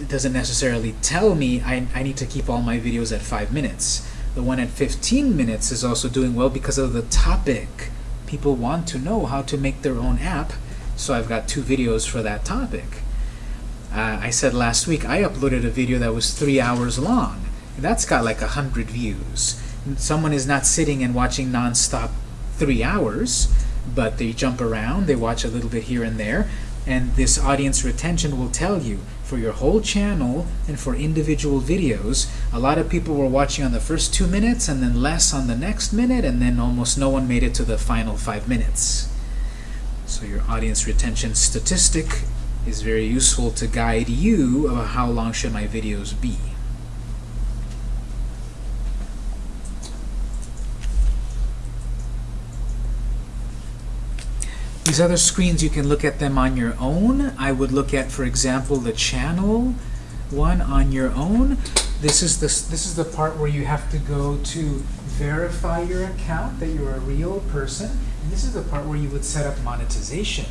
doesn't necessarily tell me I, I need to keep all my videos at five minutes. The one at 15 minutes is also doing well because of the topic. People want to know how to make their own app, so I've got two videos for that topic. Uh, I said last week I uploaded a video that was three hours long. That's got like a hundred views. Someone is not sitting and watching nonstop three hours, but they jump around, they watch a little bit here and there, and this audience retention will tell you for your whole channel and for individual videos, a lot of people were watching on the first two minutes and then less on the next minute, and then almost no one made it to the final five minutes. So your audience retention statistic is very useful to guide you about how long should my videos be. These other screens, you can look at them on your own. I would look at, for example, the channel one on your own. This is the, this is the part where you have to go to verify your account that you're a real person. And this is the part where you would set up monetization.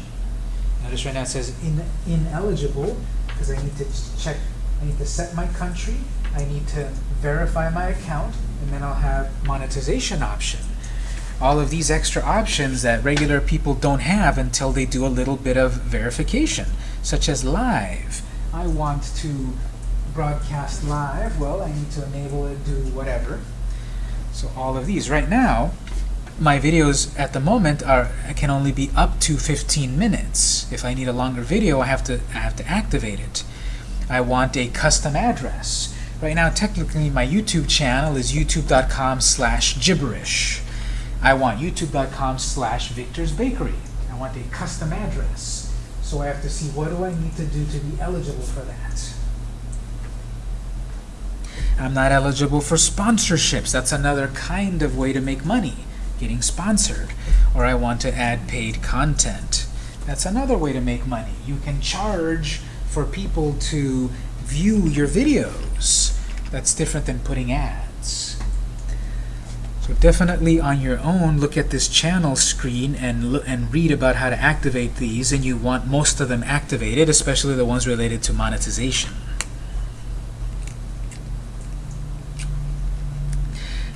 Notice right now it says in, ineligible because I need to check, I need to set my country, I need to verify my account, and then I'll have monetization option. All of these extra options that regular people don't have until they do a little bit of verification, such as live. I want to broadcast live, well, I need to enable it, do whatever. So all of these. Right now, my videos at the moment are can only be up to 15 minutes. If I need a longer video, I have to I have to activate it. I want a custom address. Right now, technically, my YouTube channel is youtube.com slash gibberish. I want youtube.com slash Victor's Bakery. I want a custom address. So I have to see what do I need to do to be eligible for that. I'm not eligible for sponsorships. That's another kind of way to make money, getting sponsored. Or I want to add paid content. That's another way to make money. You can charge for people to view your videos. That's different than putting ads. So definitely on your own, look at this channel screen and, and read about how to activate these, and you want most of them activated, especially the ones related to monetization.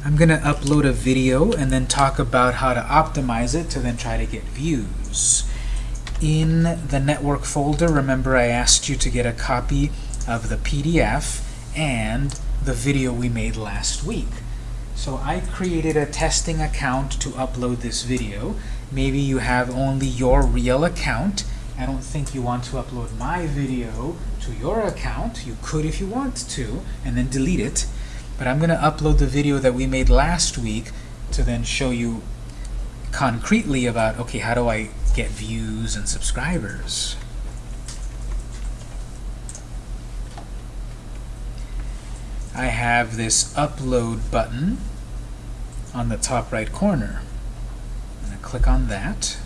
I'm going to upload a video and then talk about how to optimize it to then try to get views. In the network folder, remember I asked you to get a copy of the PDF and the video we made last week. So I created a testing account to upload this video. Maybe you have only your real account. I don't think you want to upload my video to your account. You could if you want to, and then delete it. But I'm going to upload the video that we made last week to then show you concretely about, okay, how do I get views and subscribers? I have this upload button on the top right corner. I'm going to click on that.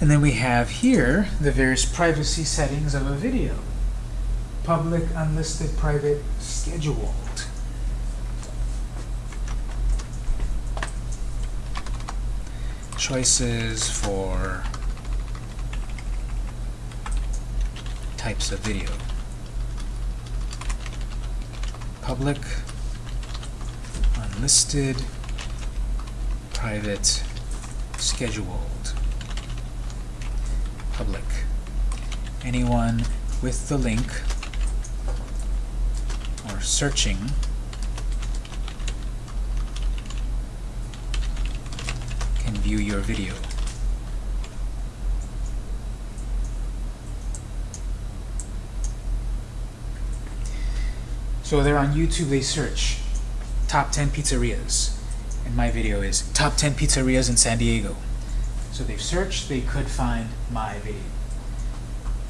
And then we have here the various privacy settings of a video. Public, unlisted, private, scheduled. Choices for types of video. Public, unlisted, private, scheduled public. Anyone with the link searching can view your video. So they're on YouTube, they search. top 10 pizzerias. And my video is top 10 pizzerias in San Diego. So they've searched, they could find my video.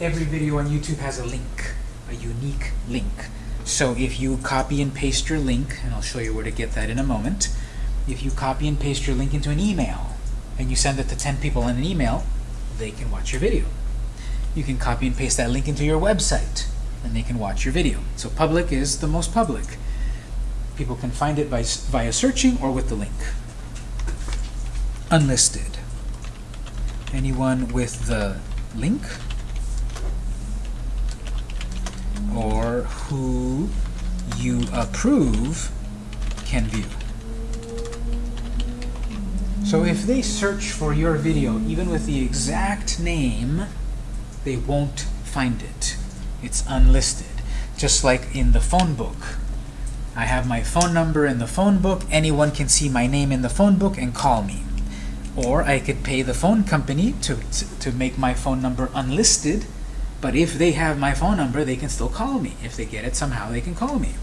Every video on YouTube has a link, a unique link. So if you copy and paste your link, and I'll show you where to get that in a moment, if you copy and paste your link into an email, and you send it to 10 people in an email, they can watch your video. You can copy and paste that link into your website, and they can watch your video. So public is the most public. People can find it by, via searching or with the link. Unlisted. Anyone with the link? Or who you approve can view. So if they search for your video, even with the exact name, they won't find it. It's unlisted. Just like in the phone book. I have my phone number in the phone book. Anyone can see my name in the phone book and call me. Or I could pay the phone company to, to make my phone number unlisted, but if they have my phone number, they can still call me. If they get it somehow, they can call me.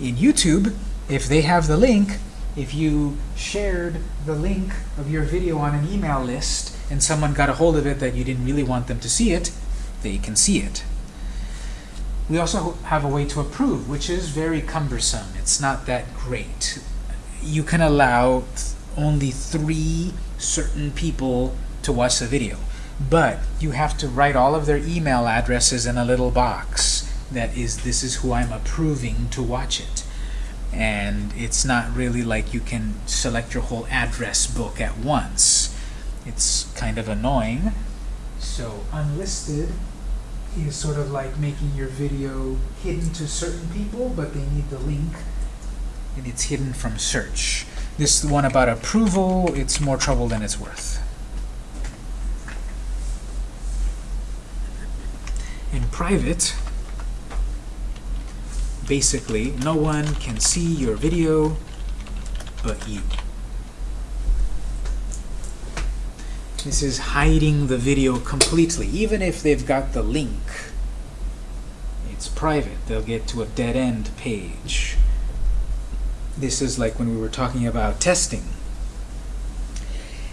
In YouTube, if they have the link, if you shared the link of your video on an email list and someone got a hold of it that you didn't really want them to see it, they can see it. We also have a way to approve, which is very cumbersome. It's not that great. You can allow only three certain people to watch the video, but you have to write all of their email addresses in a little box that is, this is who I'm approving to watch it and it's not really like you can select your whole address book at once. It's kind of annoying. So unlisted is sort of like making your video hidden to certain people, but they need the link, and it's hidden from search. This one about approval, it's more trouble than it's worth. In private, basically no one can see your video but you. This is hiding the video completely. Even if they've got the link, it's private. They'll get to a dead end page. This is like when we were talking about testing.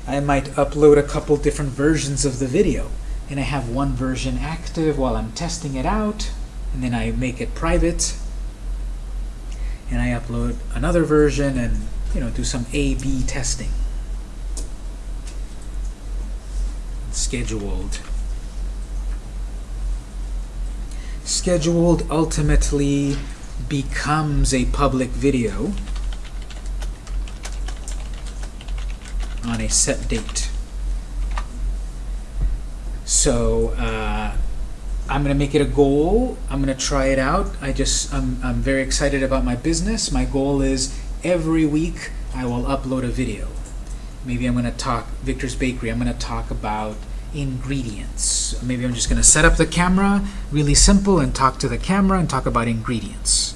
I might upload a couple different versions of the video, and I have one version active while I'm testing it out, and then I make it private, and I upload another version and you know do some A/B testing. Scheduled. Scheduled ultimately becomes a public video on a set date. So uh, I'm gonna make it a goal. I'm gonna try it out. I just I'm I'm very excited about my business. My goal is every week I will upload a video. Maybe I'm gonna talk Victor's Bakery. I'm gonna talk about ingredients. Maybe I'm just gonna set up the camera, really simple, and talk to the camera and talk about ingredients.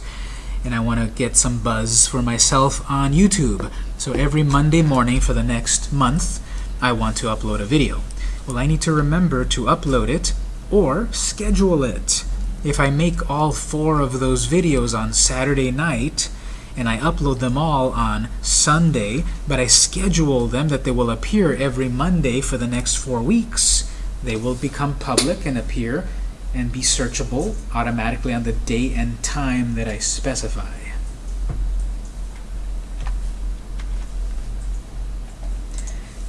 And I want to get some buzz for myself on YouTube. So every Monday morning for the next month, I want to upload a video. Well, I need to remember to upload it or schedule it. If I make all four of those videos on Saturday night and I upload them all on Sunday, but I schedule them that they will appear every Monday for the next four weeks, they will become public and appear and be searchable automatically on the date and time that I specify.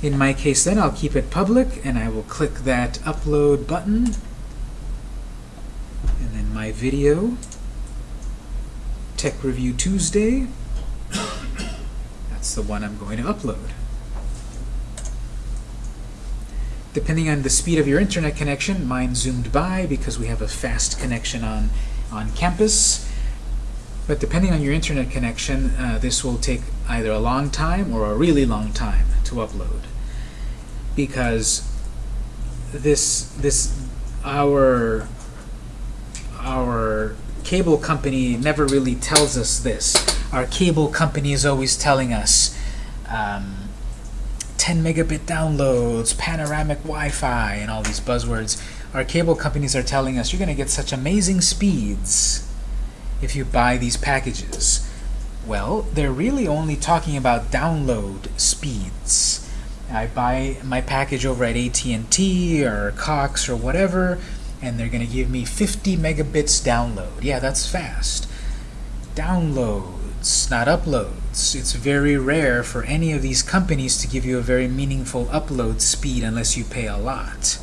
In my case then, I'll keep it public and I will click that upload button and then my video, Tech Review Tuesday, that's the one I'm going to upload. Depending on the speed of your internet connection, mine zoomed by because we have a fast connection on, on campus. But depending on your internet connection, uh, this will take either a long time or a really long time to upload. Because this, this, our, our cable company never really tells us this. Our cable company is always telling us, um, 10 megabit downloads, panoramic Wi-Fi, and all these buzzwords. Our cable companies are telling us you're going to get such amazing speeds if you buy these packages. Well, they're really only talking about download speeds. I buy my package over at AT&T or Cox or whatever, and they're going to give me 50 megabits download. Yeah, that's fast. Downloads, not uploads. It's very rare for any of these companies to give you a very meaningful upload speed unless you pay a lot.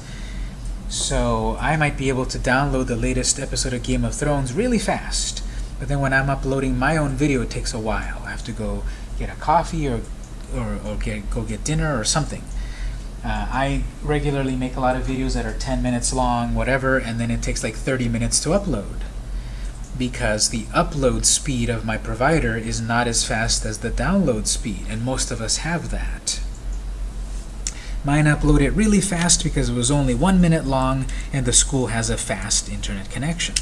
So I might be able to download the latest episode of Game of Thrones really fast. But then when I'm uploading my own video, it takes a while. I have to go get a coffee or, or, or get, go get dinner or something. Uh, I regularly make a lot of videos that are 10 minutes long, whatever, and then it takes like 30 minutes to upload. Because the upload speed of my provider is not as fast as the download speed, and most of us have that. Mine uploaded really fast because it was only one minute long, and the school has a fast internet connection.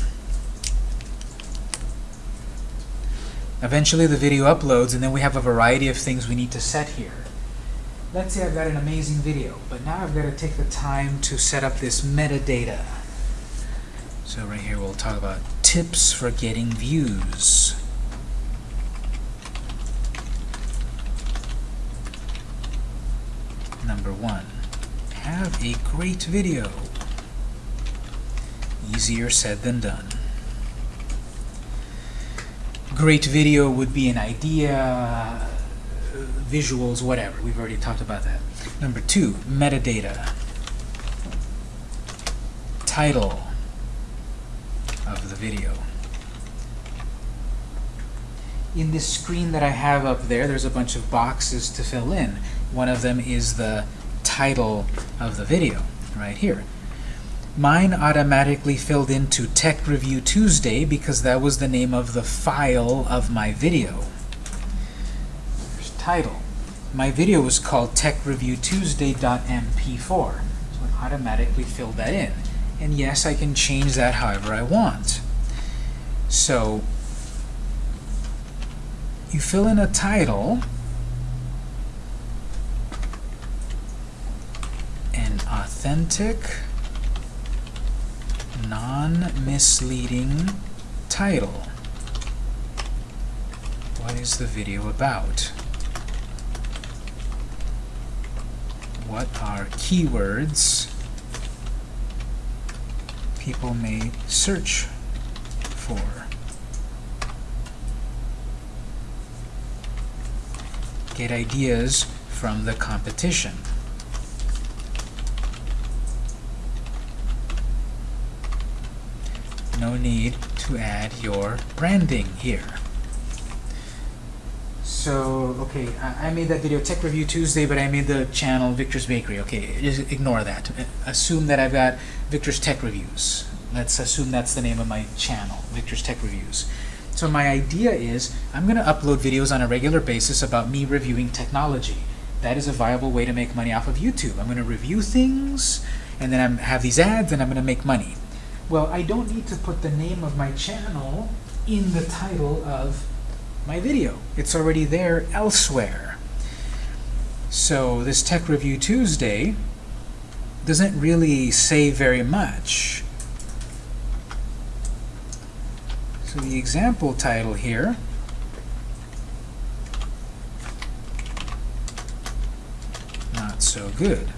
Eventually the video uploads, and then we have a variety of things we need to set here. Let's say I've got an amazing video, but now I've got to take the time to set up this metadata. So right here we'll talk about tips for getting views. Number one, have a great video. Easier said than done. Great video would be an idea, visuals, whatever. We've already talked about that. Number two, metadata. Title of the video. In this screen that I have up there, there's a bunch of boxes to fill in. One of them is the title of the video, right here. Mine automatically filled into Tech Review Tuesday because that was the name of the file of my video. There's title. My video was called techreviewtuesday.mp4, so it automatically filled that in. And yes, I can change that however I want. So, you fill in a title, an authentic, non-misleading title. What is the video about? What are keywords people may search for? Get ideas from the competition. No need to add your branding here. So, okay, I, made that video Tech Review Tuesday, but I made the channel Victor's Bakery. Okay, just ignore that. Assume that I've got Victor's Tech Reviews. Let's assume that's the name of my channel, Victor's Tech Reviews. So my idea is I'm going to upload videos on a regular basis about me reviewing technology. That is a viable way to make money off of YouTube. I'm going to review things, and then I have these ads, and I'm going to make money. Well, I don't need to put the name of my channel in the title of my video. It's already there elsewhere. So this Tech Review Tuesday doesn't really say very much. So the example title here not so good.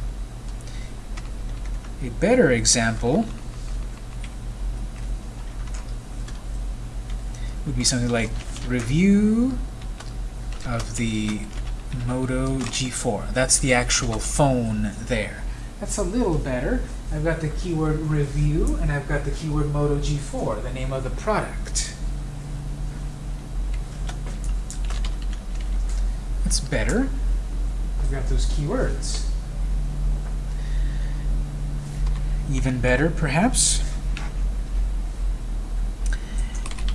A better example would be something like review of the Moto G4. That's the actual phone there. That's a little better. I've got the keyword review and I've got the keyword Moto G4, the name of the product. That's better. I've got those keywords. Even better, perhaps.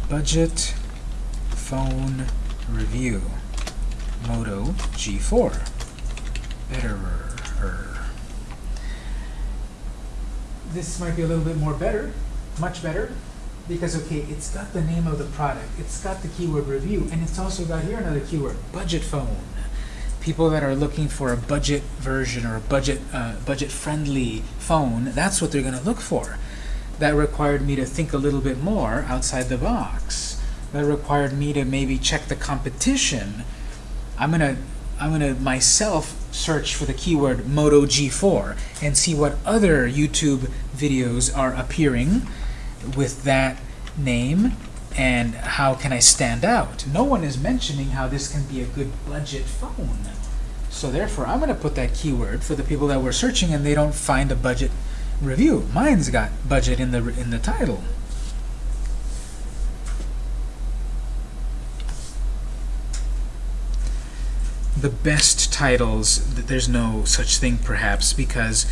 Budget phone review. Moto G4. Betterer. This might be a little bit more better, much better, because okay, it's got the name of the product, it's got the keyword review, and it's also got here another keyword, budget phone. People that are looking for a budget version or a budget uh, budget friendly phone, that's what they're going to look for that required me to think a little bit more outside the box. that required me to maybe check the competition, I'm gonna I'm gonna myself search for the keyword Moto G4 and see what other YouTube videos are appearing with that name and how can I stand out. No one is mentioning how this can be a good budget phone. So therefore, I'm going to put that keyword for the people that were searching and they don't find a budget review. Mine's got budget in the in the title. The best titles, there's no such thing perhaps because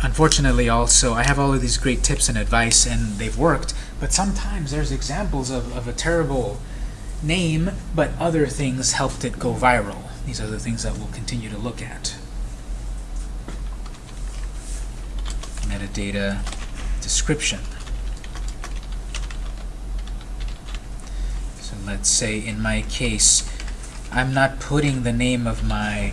unfortunately also I have all of these great tips and advice and they've worked, but sometimes there's examples of, of a terrible name, but other things helped it go viral. These are the things that we'll continue to look at. Metadata description. So let's say in my case, I'm not putting the name of my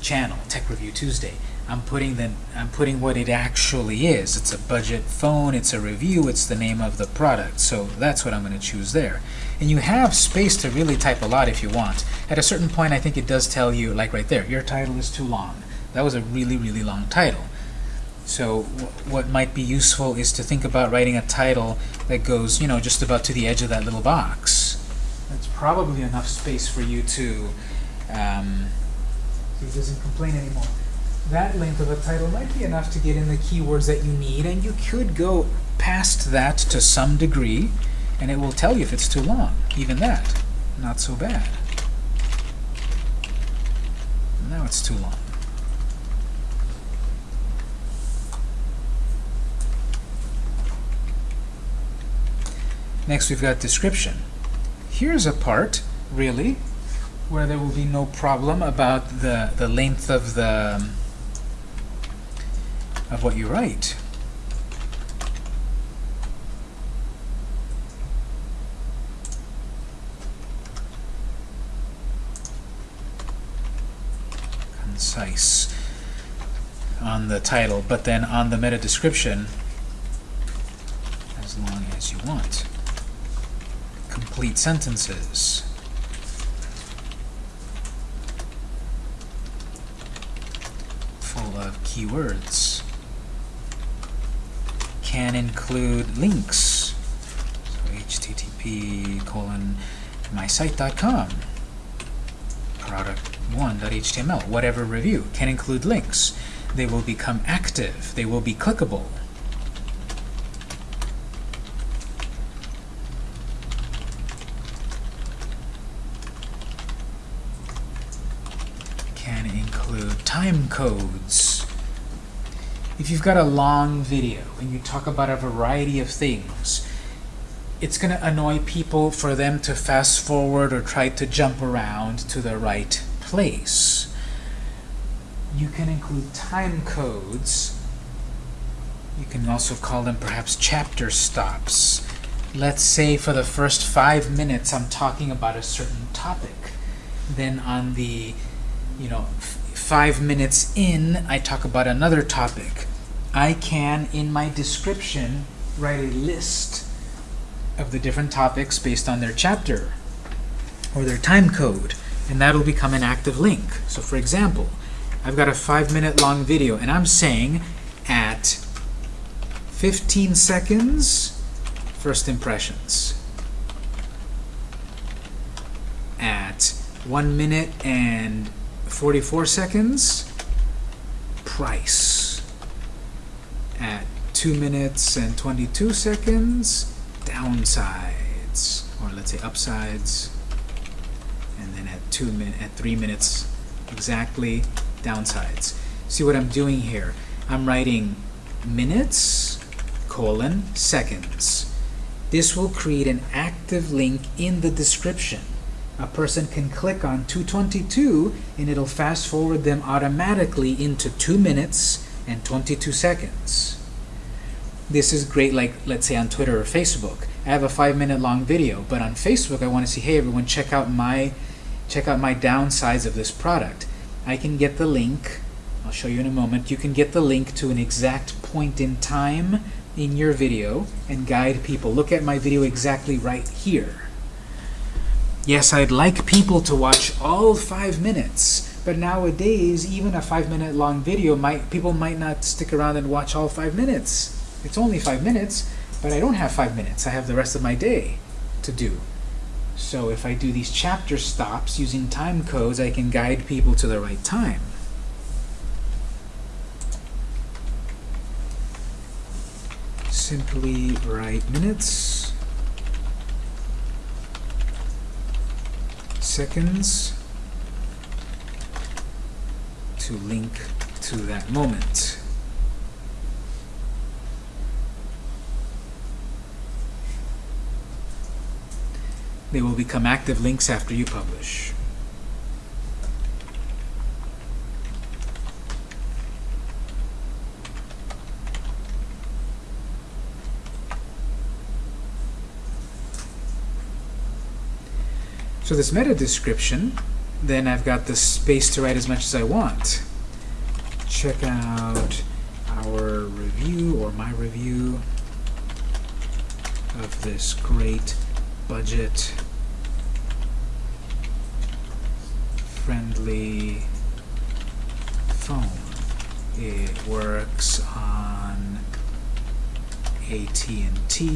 channel, Tech Review Tuesday. I'm putting the I'm putting what it actually is. It's a budget phone, it's a review, it's the name of the product. So that's what I'm going to choose there. And you have space to really type a lot if you want. At a certain point, I think it does tell you, like right there, your title is too long. That was a really, really long title. So wh- what might be useful is to think about writing a title that goes, you know, just about to the edge of that little box. That's probably enough space for you to, um, he doesn't complain anymore. That length of a title might be enough to get in the keywords that you need, and you could go past that to some degree, and it will tell you if it's too long. Even that, not so bad. Now it's too long. Next we've got description. Here's a part, really, where there will be no problem about the, the length of the of what you write. Concise on the title, but then on the meta description, as long as you want. Complete sentences. Full of keywords. Can include links. So http colon mysite.com product1.html whatever review can include links they will become active they will be clickable can include time codes. If you've got a long video and you talk about a variety of things, it's going to annoy people for them to fast forward or try to jump around to the right place. You can include time codes. You can also call them perhaps chapter stops. Let's say for the first five minutes I'm talking about a certain topic. Then on the you know, five minutes in, I talk about another topic. I can, in my description, write a list of the different topics based on their chapter or their time code, and that'll become an active link. So for example, I've got a five minute long video, and I'm saying at 15 seconds, first impressions. At one minute and 44 seconds, price. At 2 minutes and 22 seconds, downsides, or let's say upsides. And then at 2 min at 3 minutes exactly, downsides. See what I'm doing here? I'm writing minutes, colon, seconds. This will create an active link in the description a person can click on 222 and it'll fast forward them automatically into 2 minutes and 22 seconds. This is great like let's say on Twitter or Facebook. I have a 5 minute long video, but on Facebook I want to see hey everyone check out my check out my downsides of this product. I can get the link, I'll show you in a moment, you can get the link to an exact point in time in your video and guide people. Look at my video exactly right here. Yes, I'd like people to watch all five minutes, but nowadays, even a five minute long video, might people might not stick around and watch all five minutes. It's only five minutes, but I don't have five minutes. I have the rest of my day to do. So if I do these chapter stops using time codes, I can guide people to the right time. Simply write minutes, seconds to link to that moment. They will become active links after you publish. So this meta description, then I've got the space to write as much as I want. Check out our review or my review of this great budget friendly phone. It works on AT&T,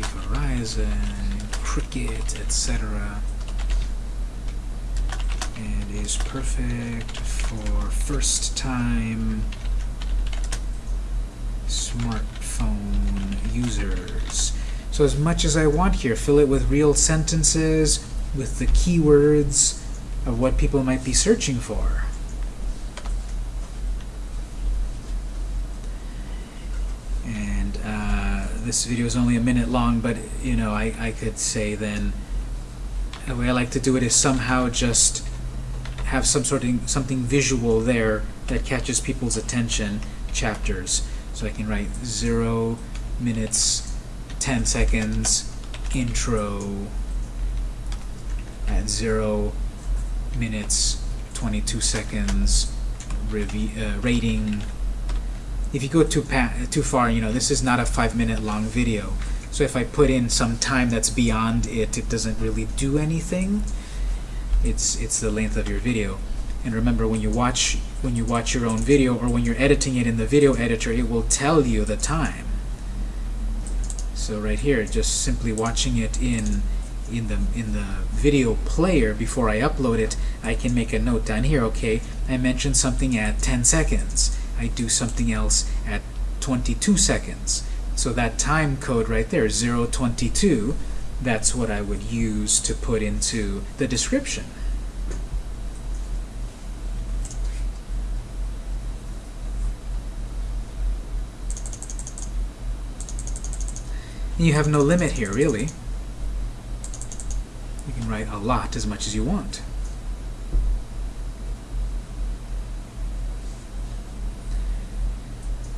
Verizon, Cricket, etc. Is perfect for first-time smartphone users. So as much as I want here, fill it with real sentences, with the keywords of what people might be searching for. And uh, this video is only a minute long, but you know, I, I could say then, the way I like to do it is somehow just have some sort of something visual there that catches people's attention, chapters. So I can write zero minutes 10 seconds intro at 0 minutes 22 seconds uh, rating. If you go too too far you know this is not a five minute long video. So if I put in some time that's beyond it it doesn't really do anything it's it's the length of your video and remember when you watch when you watch your own video or when you're editing it in the video editor it will tell you the time so right here, just simply watching it in in the in the video player before I upload it, I can make a note down here. Okay, I mentioned something at 10 seconds. I do something else at 22 seconds. So that time code right there, 022, that's what I would use to put into the description. You have no limit here, really. You can write a lot as much as you want.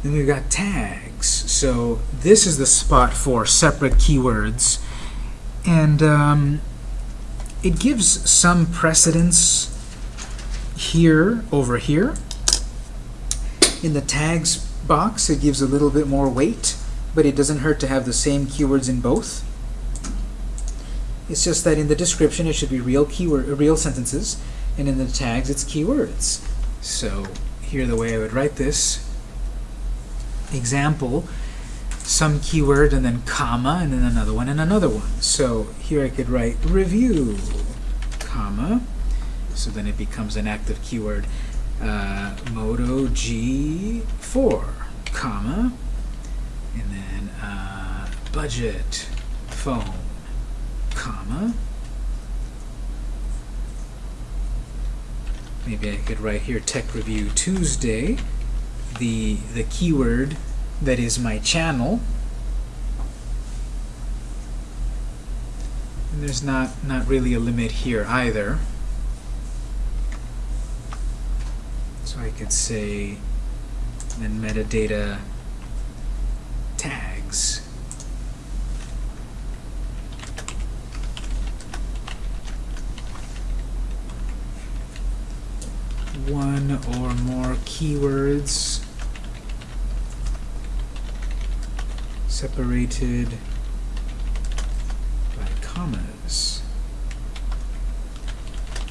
Then we've got tags. So this is the spot for separate keywords. And um, it gives some precedence here over here. In the tags box, it gives a little bit more weight but it doesn't hurt to have the same keywords in both. It's just that in the description it should be real keyword, real sentences, and in the tags it's keywords. So here the way I would write this, example, some keyword and then comma and then another one and another one. So here I could write review, comma, so then it becomes an active keyword, uh, Moto G4, comma, and then uh, budget phone comma. Maybe I could write here tech review Tuesday. The the keyword that is my channel. And there's not not really a limit here either. So I could say then metadata tags. One or more keywords separated by commas.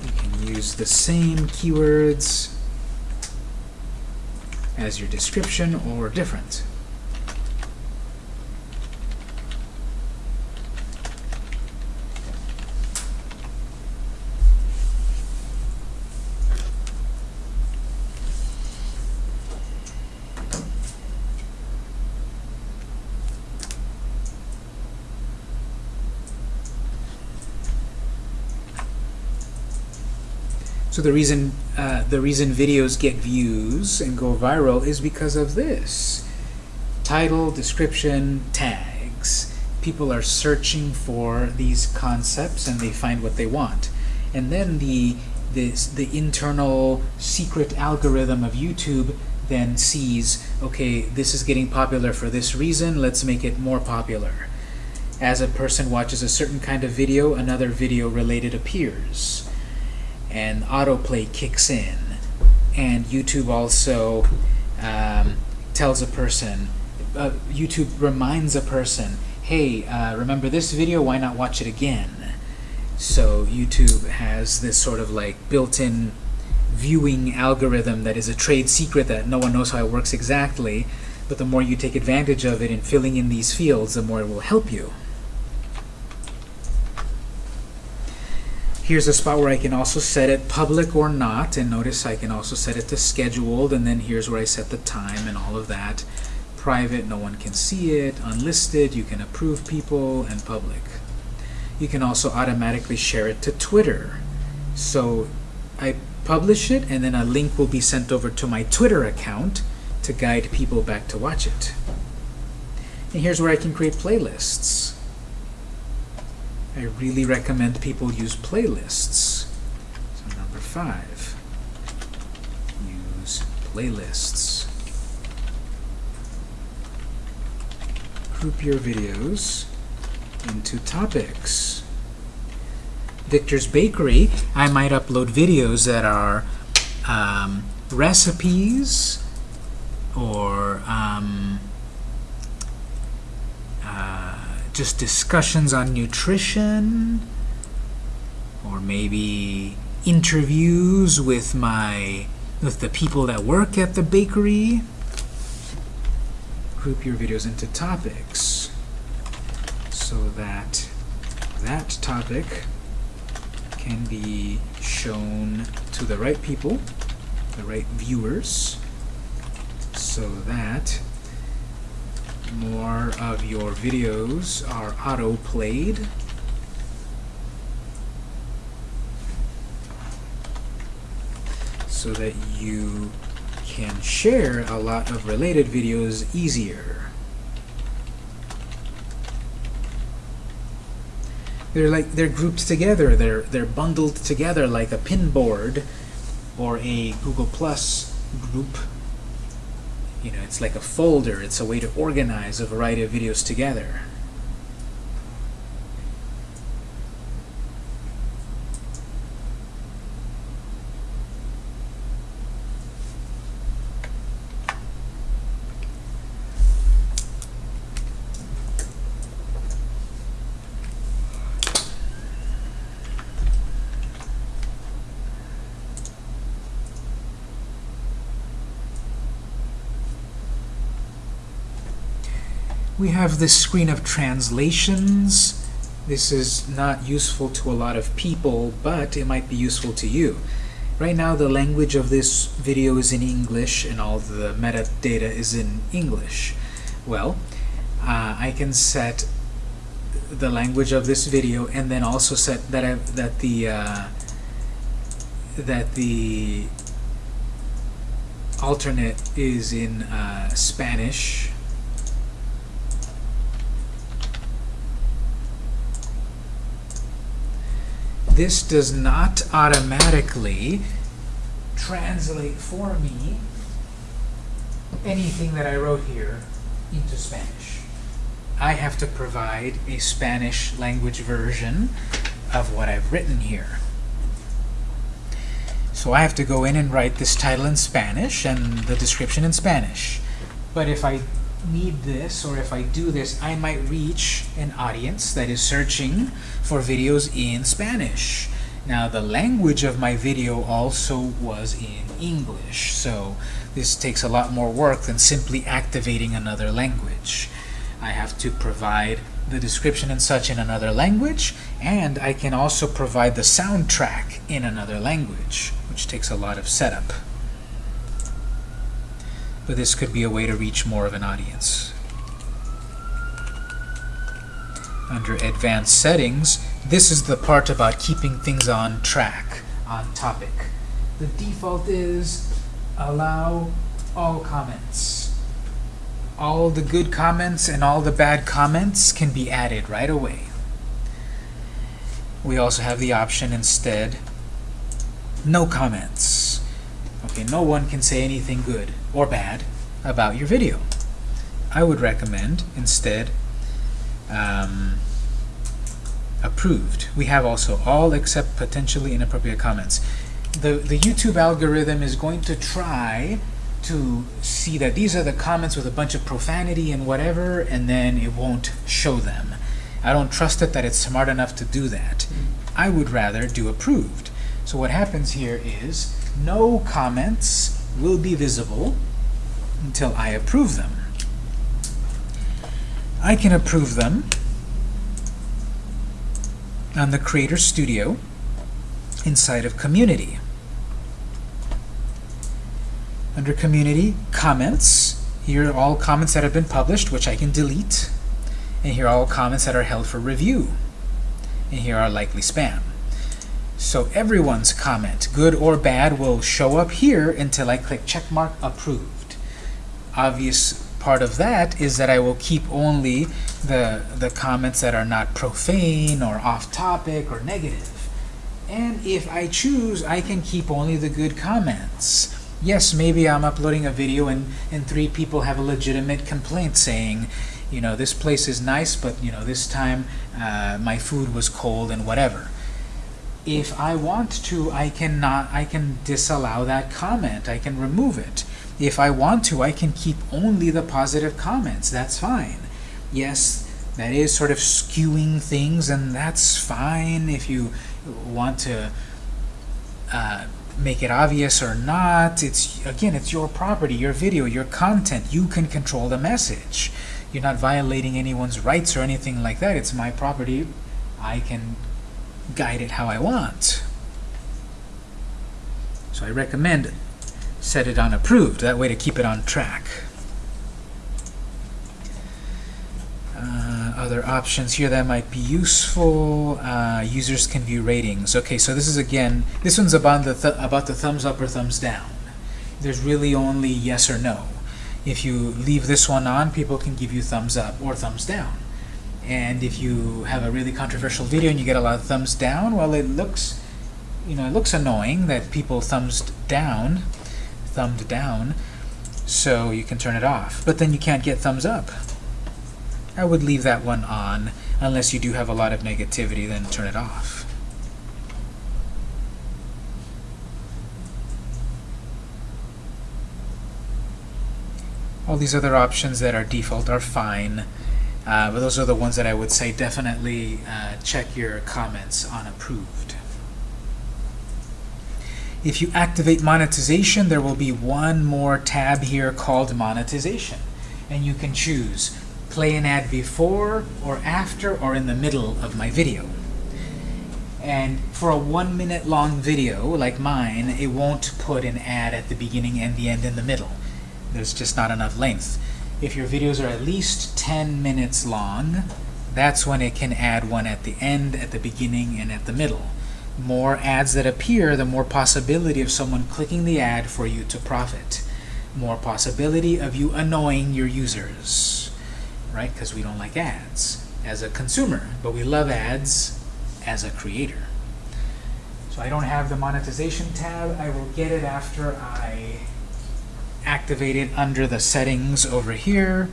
You can use the same keywords as your description or different. The reason uh, the reason videos get views and go viral is because of this. Title, description, tags. People are searching for these concepts and they find what they want, and then the this the internal secret algorithm of YouTube then sees okay this is getting popular for this reason let's make it more popular. As a person watches a certain kind of video another video related appears and autoplay kicks in. And YouTube also um, tells a person, uh, YouTube reminds a person, hey, uh, remember this video? Why not watch it again? So YouTube has this sort of like built-in viewing algorithm that is a trade secret that no one knows how it works exactly, but the more you take advantage of it in filling in these fields, the more it will help you. Here's a spot where I can also set it public or not, and notice I can also set it to scheduled, and then here's where I set the time and all of that. Private, no one can see it. Unlisted, you can approve people, and public. You can also automatically share it to Twitter. So I publish it, and then a link will be sent over to my Twitter account to guide people back to watch it. And here's where I can create playlists. I really recommend people use playlists. So number five, use playlists. Group your videos into topics. Victor's Bakery, I might upload videos that are um, recipes or um, uh, just discussions on nutrition or maybe interviews with my with the people that work at the bakery. Group your videos into topics so that that topic can be shown to the right people the right viewers so that more of your videos are auto-played. So that you can share a lot of related videos easier. They're like they're grouped together. They're they're bundled together like a pinboard or a Google Plus group you know, it's like a folder. It's a way to organize a variety of videos together. We have this screen of translations. This is not useful to a lot of people, but it might be useful to you. Right now the language of this video is in English and all the metadata is in English. Well, uh, I can set the language of this video and then also set that I, that the uh, that the alternate is in uh, Spanish this does not automatically translate for me anything that I wrote here into Spanish. I have to provide a Spanish language version of what I've written here. So I have to go in and write this title in Spanish and the description in Spanish. But if I need this, or if I do this, I might reach an audience that is searching for videos in Spanish. Now the language of my video also was in English, so this takes a lot more work than simply activating another language. I have to provide the description and such in another language, and I can also provide the soundtrack in another language, which takes a lot of setup. But this could be a way to reach more of an audience. Under Advanced Settings, this is the part about keeping things on track, on topic. The default is allow all comments. All the good comments and all the bad comments can be added right away. We also have the option instead, no comments. Okay, no one can say anything good or bad about your video. I would recommend instead um, approved. We have also all except potentially inappropriate comments. The, the YouTube algorithm is going to try to see that these are the comments with a bunch of profanity and whatever, and then it won't show them. I don't trust it that it's smart enough to do that. I would rather do approved. So what happens here is no comments will be visible until I approve them. I can approve them on the Creator Studio inside of Community. Under Community, Comments, here are all comments that have been published, which I can delete. And here are all comments that are held for review. And here are likely spam. So everyone's comment, good or bad, will show up here until I click checkmark approved. Obvious part of that is that I will keep only the, the comments that are not profane or off topic or negative. And if I choose, I can keep only the good comments. Yes, maybe I'm uploading a video and, and three people have a legitimate complaint saying, you know, this place is nice, but you know, this time uh, my food was cold and whatever. If I want to, I can not, I can disallow that comment. I can remove it. If I want to, I can keep only the positive comments. That's fine. Yes, that is sort of skewing things, and that's fine if you want to uh, make it obvious or not. It's again, it's your property, your video, your content. You can control the message. You're not violating anyone's rights or anything like that. It's my property. I can guide it how I want. So I recommend set it on approved, that way to keep it on track. Uh, other options here that might be useful, uh, users can view ratings. Okay, so this is again, this one's about the, th about the thumbs up or thumbs down. There's really only yes or no. If you leave this one on, people can give you thumbs up or thumbs down. And if you have a really controversial video and you get a lot of thumbs down, well, it looks, you know, it looks annoying that people thumbs down, thumbed down, so you can turn it off. But then you can't get thumbs up. I would leave that one on, unless you do have a lot of negativity, then turn it off. All these other options that are default are fine. Uh, but those are the ones that I would say definitely uh, check your comments on approved. If you activate monetization, there will be one more tab here called monetization. And you can choose play an ad before or after or in the middle of my video. And for a one minute long video like mine, it won't put an ad at the beginning and the end in the middle. There's just not enough length. If your videos are at least 10 minutes long, that's when it can add one at the end, at the beginning, and at the middle. More ads that appear, the more possibility of someone clicking the ad for you to profit. More possibility of you annoying your users, right? Because we don't like ads as a consumer, but we love ads as a creator. So I don't have the monetization tab. I will get it after I activate it under the settings over here,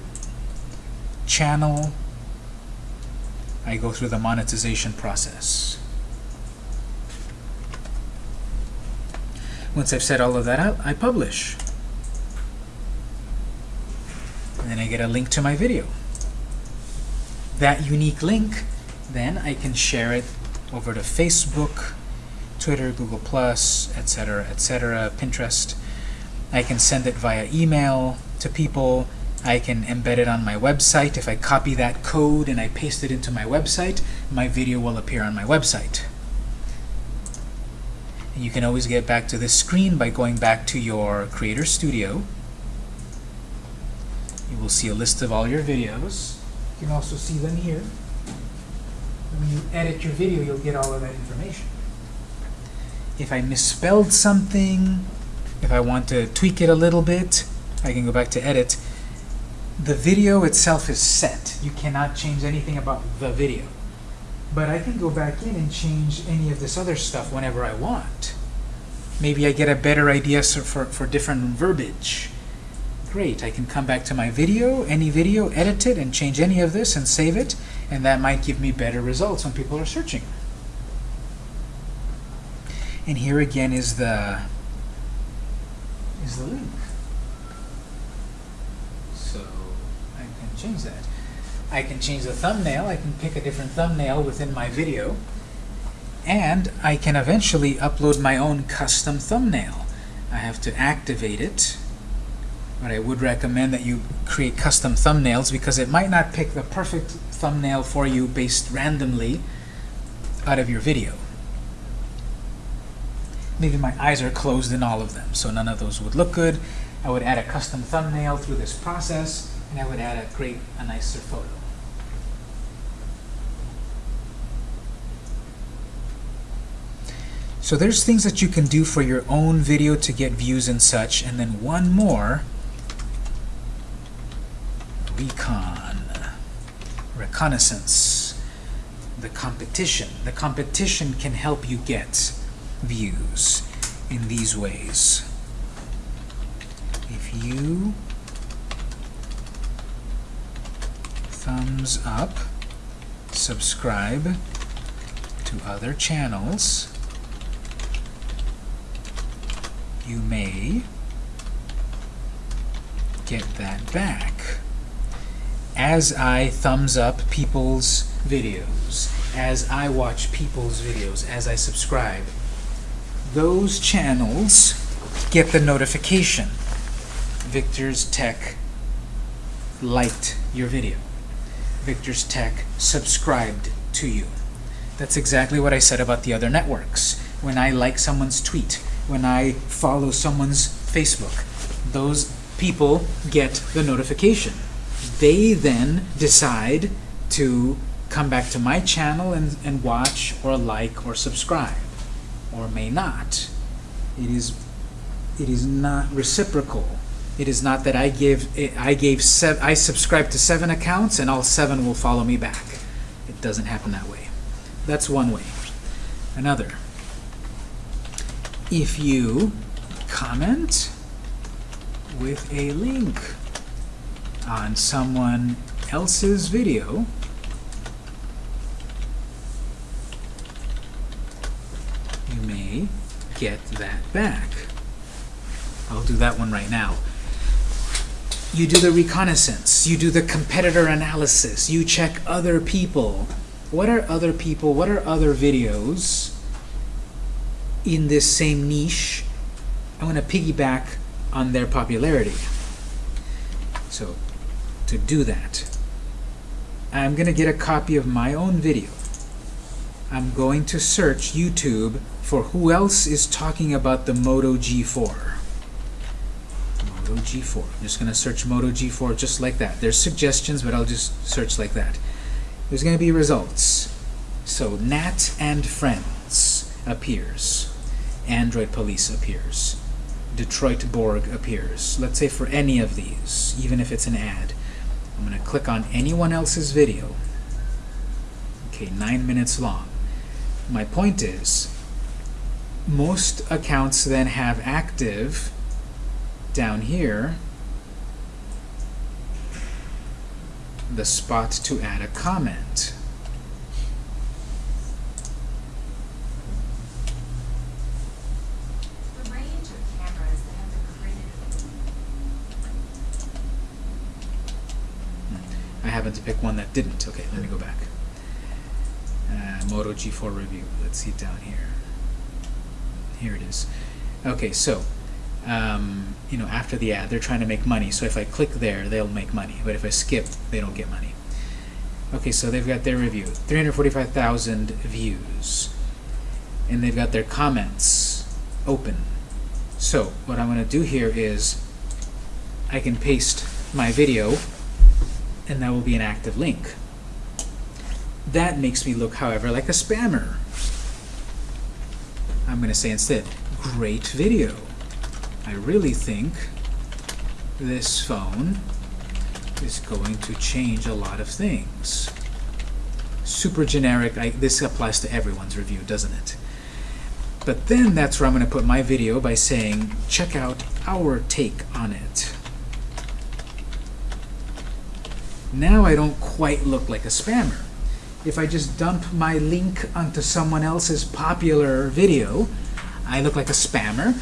channel. I go through the monetization process. Once I've set all of that out, I publish. And then I get a link to my video. That unique link, then I can share it over to Facebook, Twitter, Google Plus, etc., etc., Pinterest. I can send it via email to people. I can embed it on my website. If I copy that code and I paste it into my website, my video will appear on my website. And you can always get back to this screen by going back to your Creator Studio. You will see a list of all your videos. You can also see them here. When you edit your video, you'll get all of that information. If I misspelled something, if I want to tweak it a little bit, I can go back to edit. The video itself is set. You cannot change anything about the video. But I can go back in and change any of this other stuff whenever I want. Maybe I get a better idea for, for different verbiage. Great, I can come back to my video, any video, edit it, and change any of this and save it, and that might give me better results when people are searching. And here again is the is the link. So I can change that. I can change the thumbnail. I can pick a different thumbnail within my video. And I can eventually upload my own custom thumbnail. I have to activate it. But I would recommend that you create custom thumbnails because it might not pick the perfect thumbnail for you based randomly out of your video. Maybe my eyes are closed in all of them, so none of those would look good. I would add a custom thumbnail through this process, and I would add a great, a nicer photo. So there's things that you can do for your own video to get views and such, and then one more, recon, reconnaissance, the competition. The competition can help you get views in these ways. If you thumbs up, subscribe to other channels, you may get that back as I thumbs up people's videos, as I watch people's videos, as I subscribe. Those channels get the notification. Victor's Tech liked your video. Victor's Tech subscribed to you. That's exactly what I said about the other networks. When I like someone's tweet, when I follow someone's Facebook, those people get the notification. They then decide to come back to my channel and, and watch or like or subscribe, or may not. It is, it is not reciprocal. It is not that I give I gave I subscribe to seven accounts and all seven will follow me back. It doesn't happen that way. That's one way. Another. If you comment with a link on someone else's video, you may get that back. I'll do that one right now. You do the reconnaissance, you do the competitor analysis, you check other people. What are other people, what are other videos in this same niche? I want to piggyback on their popularity. So, to do that, I'm going to get a copy of my own video. I'm going to search YouTube for who else is talking about the Moto G4. Moto G4. I'm just going to search Moto G4 just like that. There's suggestions, but I'll just search like that. There's going to be results. So Nat and Friends appears. Android Police appears. Detroit Borg appears. Let's say for any of these, even if it's an ad. I'm going to click on anyone else's video. Okay, nine minutes long. My point is, most accounts then have active down here the spot to add a comment. Created. I happened to pick one that didn't. Okay, let me go back. Uh, Moto G4 review. Let's see down here. Here it is. Okay, so um, you know, after the ad, they're trying to make money. So if I click there, they'll make money. But if I skip, they don't get money. Okay, so they've got their review, 345,000 views, and they've got their comments open. So what I'm going to do here is I can paste my video, and that will be an active link. That makes me look, however, like a spammer. I'm going to say instead, great video. I really think this phone is going to change a lot of things. Super generic, I, this applies to everyone's review, doesn't it? But then that's where I'm going to put my video by saying, check out our take on it. Now I don't quite look like a spammer. If I just dump my link onto someone else's popular video, I look like a spammer.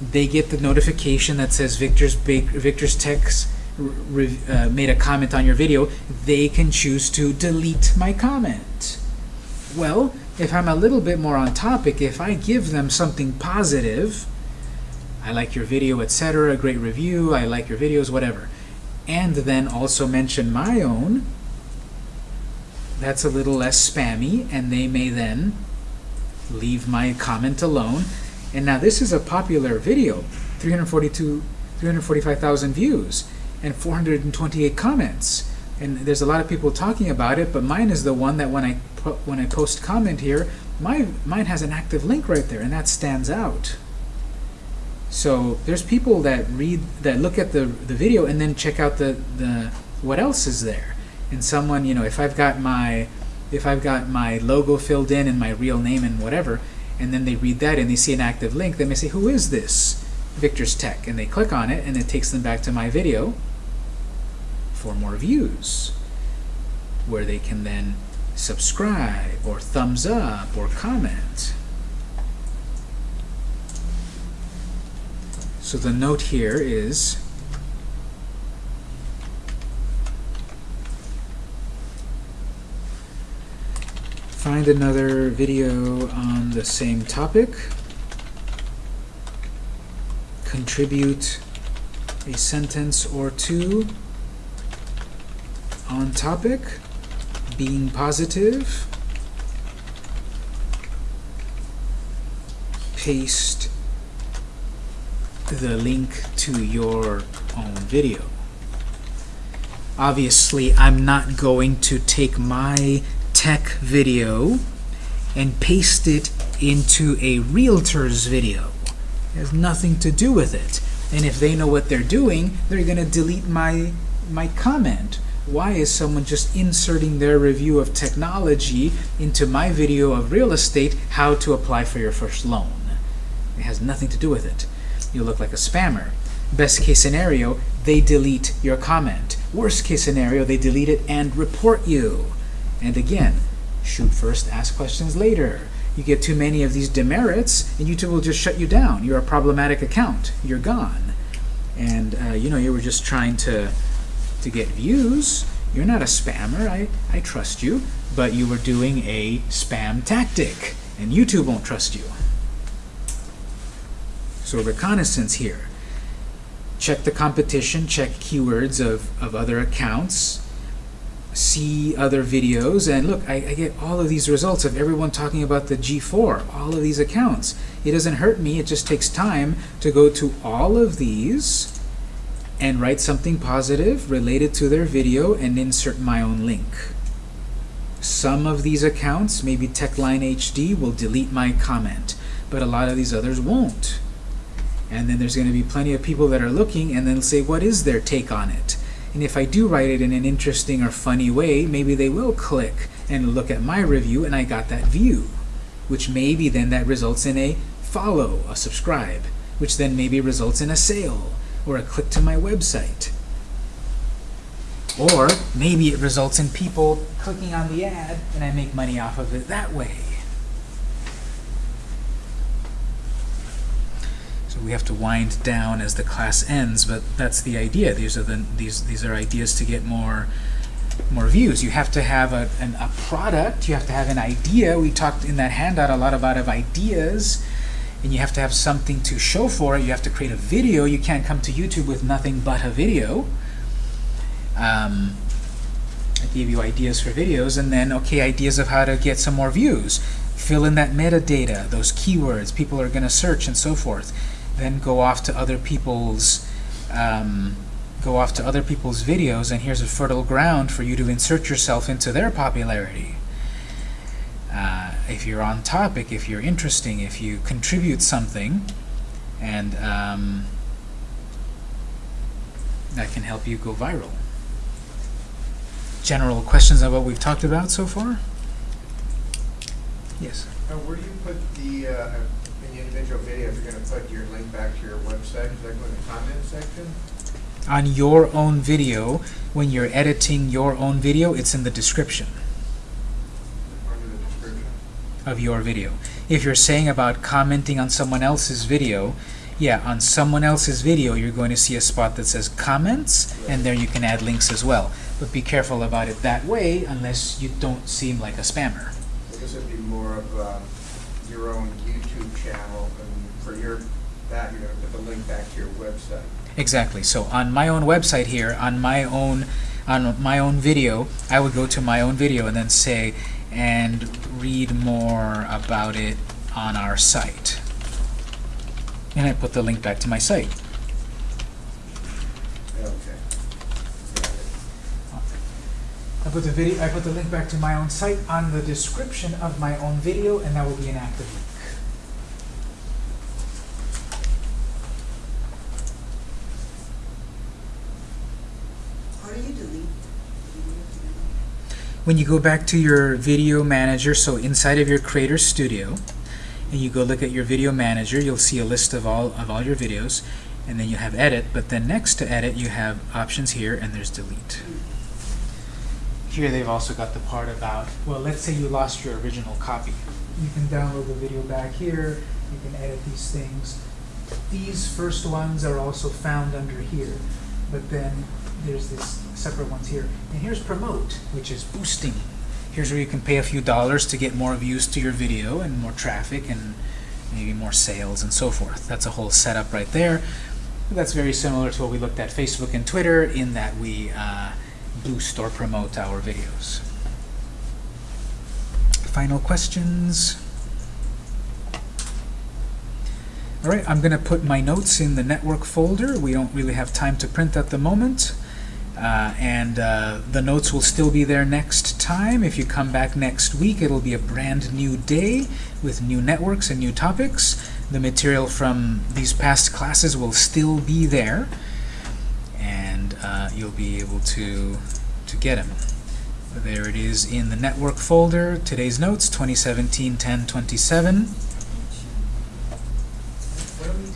They get the notification that says Victor's, Bak Victor's Tech's uh, made a comment on your video. They can choose to delete my comment. Well, if I'm a little bit more on topic, if I give them something positive, I like your video, etc., a great review, I like your videos, whatever, and then also mention my own, that's a little less spammy, and they may then leave my comment alone. And now this is a popular video, 342, 345,000 views, and 428 comments. And there's a lot of people talking about it, but mine is the one that when I when I post comment here, my mine has an active link right there, and that stands out. So there's people that read that look at the the video and then check out the the what else is there. And someone, you know, if I've got my if I've got my logo filled in and my real name and whatever, and then they read that and they see an active link, they may say, "Who is this?" Victor's Tech, and they click on it, and it takes them back to my video for more views, where they can then subscribe or thumbs up or comment. So the note here is find another video on the same topic. Contribute a sentence or two on topic. Being positive. Paste the link to your own video. Obviously I'm not going to take my tech video and paste it into a realtor's video. It has nothing to do with it. And if they know what they're doing, they're going to delete my, my comment. Why is someone just inserting their review of technology into my video of real estate, how to apply for your first loan? It has nothing to do with it. You look like a spammer. Best case scenario, they delete your comment. Worst case scenario, they delete it and report you. And again, shoot first, ask questions later. You get too many of these demerits, and YouTube will just shut you down. You're a problematic account. You're gone. And uh, you know, you were just trying to to get views. You're not a spammer. I, I trust you. But you were doing a spam tactic, and YouTube won't trust you. So reconnaissance here. Check the competition, check keywords of, of other accounts, see other videos and look I, I, get all of these results of everyone talking about the G4 all of these accounts. It doesn't hurt me it just takes time to go to all of these and write something positive related to their video and insert my own link. Some of these accounts maybe Techline HD will delete my comment but a lot of these others won't. And then there's going to be plenty of people that are looking and then say what is their take on it and if I do write it in an interesting or funny way, maybe they will click and look at my review and I got that view, which maybe then that results in a follow, a subscribe, which then maybe results in a sale or a click to my website. Or maybe it results in people clicking on the ad and I make money off of it that way. So we have to wind down as the class ends, but that's the idea. These are the these these are ideas to get more more views. You have to have a, an, a product. You have to have an idea. We talked in that handout a lot about of ideas, and you have to have something to show for it. You have to create a video. You can't come to YouTube with nothing but a video. Um, I gave you ideas for videos, and then, okay, ideas of how to get some more views. Fill in that metadata, those keywords people are going to search, and so forth. Then go off to other people's um, go off to other people's videos, and here's a fertile ground for you to insert yourself into their popularity. Uh, if you're on topic, if you're interesting, if you contribute something, and um, that can help you go viral. General questions on what we've talked about so far? Yes. Now, where do you put the, uh, individual video, if you're gonna put your link back to your website, is that go in the comment section? On your own video, when you're editing your own video, it's in the description Under the description? of your video. If you're saying about commenting on someone else's video, yeah, on someone else's video, you're going to see a spot that says comments, and there you can add links as well. But be careful about it that way, unless you don't seem like a spammer. So this would be more of, um, your own channel, and for your, that, you're gonna put the link back to your website. Exactly. So on my own website here, on my own on my own video, I would go to my own video and then say, and read more about it on our site. And I put the link back to my site. Okay. I put the video I put the link back to my own site on the description of my own video and that will be an active link. How do you delete? When you go back to your video manager, so inside of your Creator Studio, and you go look at your video manager, you'll see a list of all of all your videos, and then you have edit, but then next to edit you have options here and there's delete. Here they've also got the part about, well, let's say you lost your original copy. You can download the video back here, you can edit these things. These first ones are also found under here, but then there's this separate ones here. And here's promote, which is boosting. Here's where you can pay a few dollars to get more views to your video and more traffic and maybe more sales and so forth. That's a whole setup right there. That's very similar to what we looked at Facebook and Twitter in that we uh, boost or promote our videos. Final questions? All right, I'm going to put my notes in the network folder. We don't really have time to print at the moment. Uh, and uh, the notes will still be there next time. If you come back next week, it'll be a brand new day with new networks and new topics. The material from these past classes will still be there, and uh, you'll be able to, to get them. There it is in the network folder. Today's notes, 2017-1027.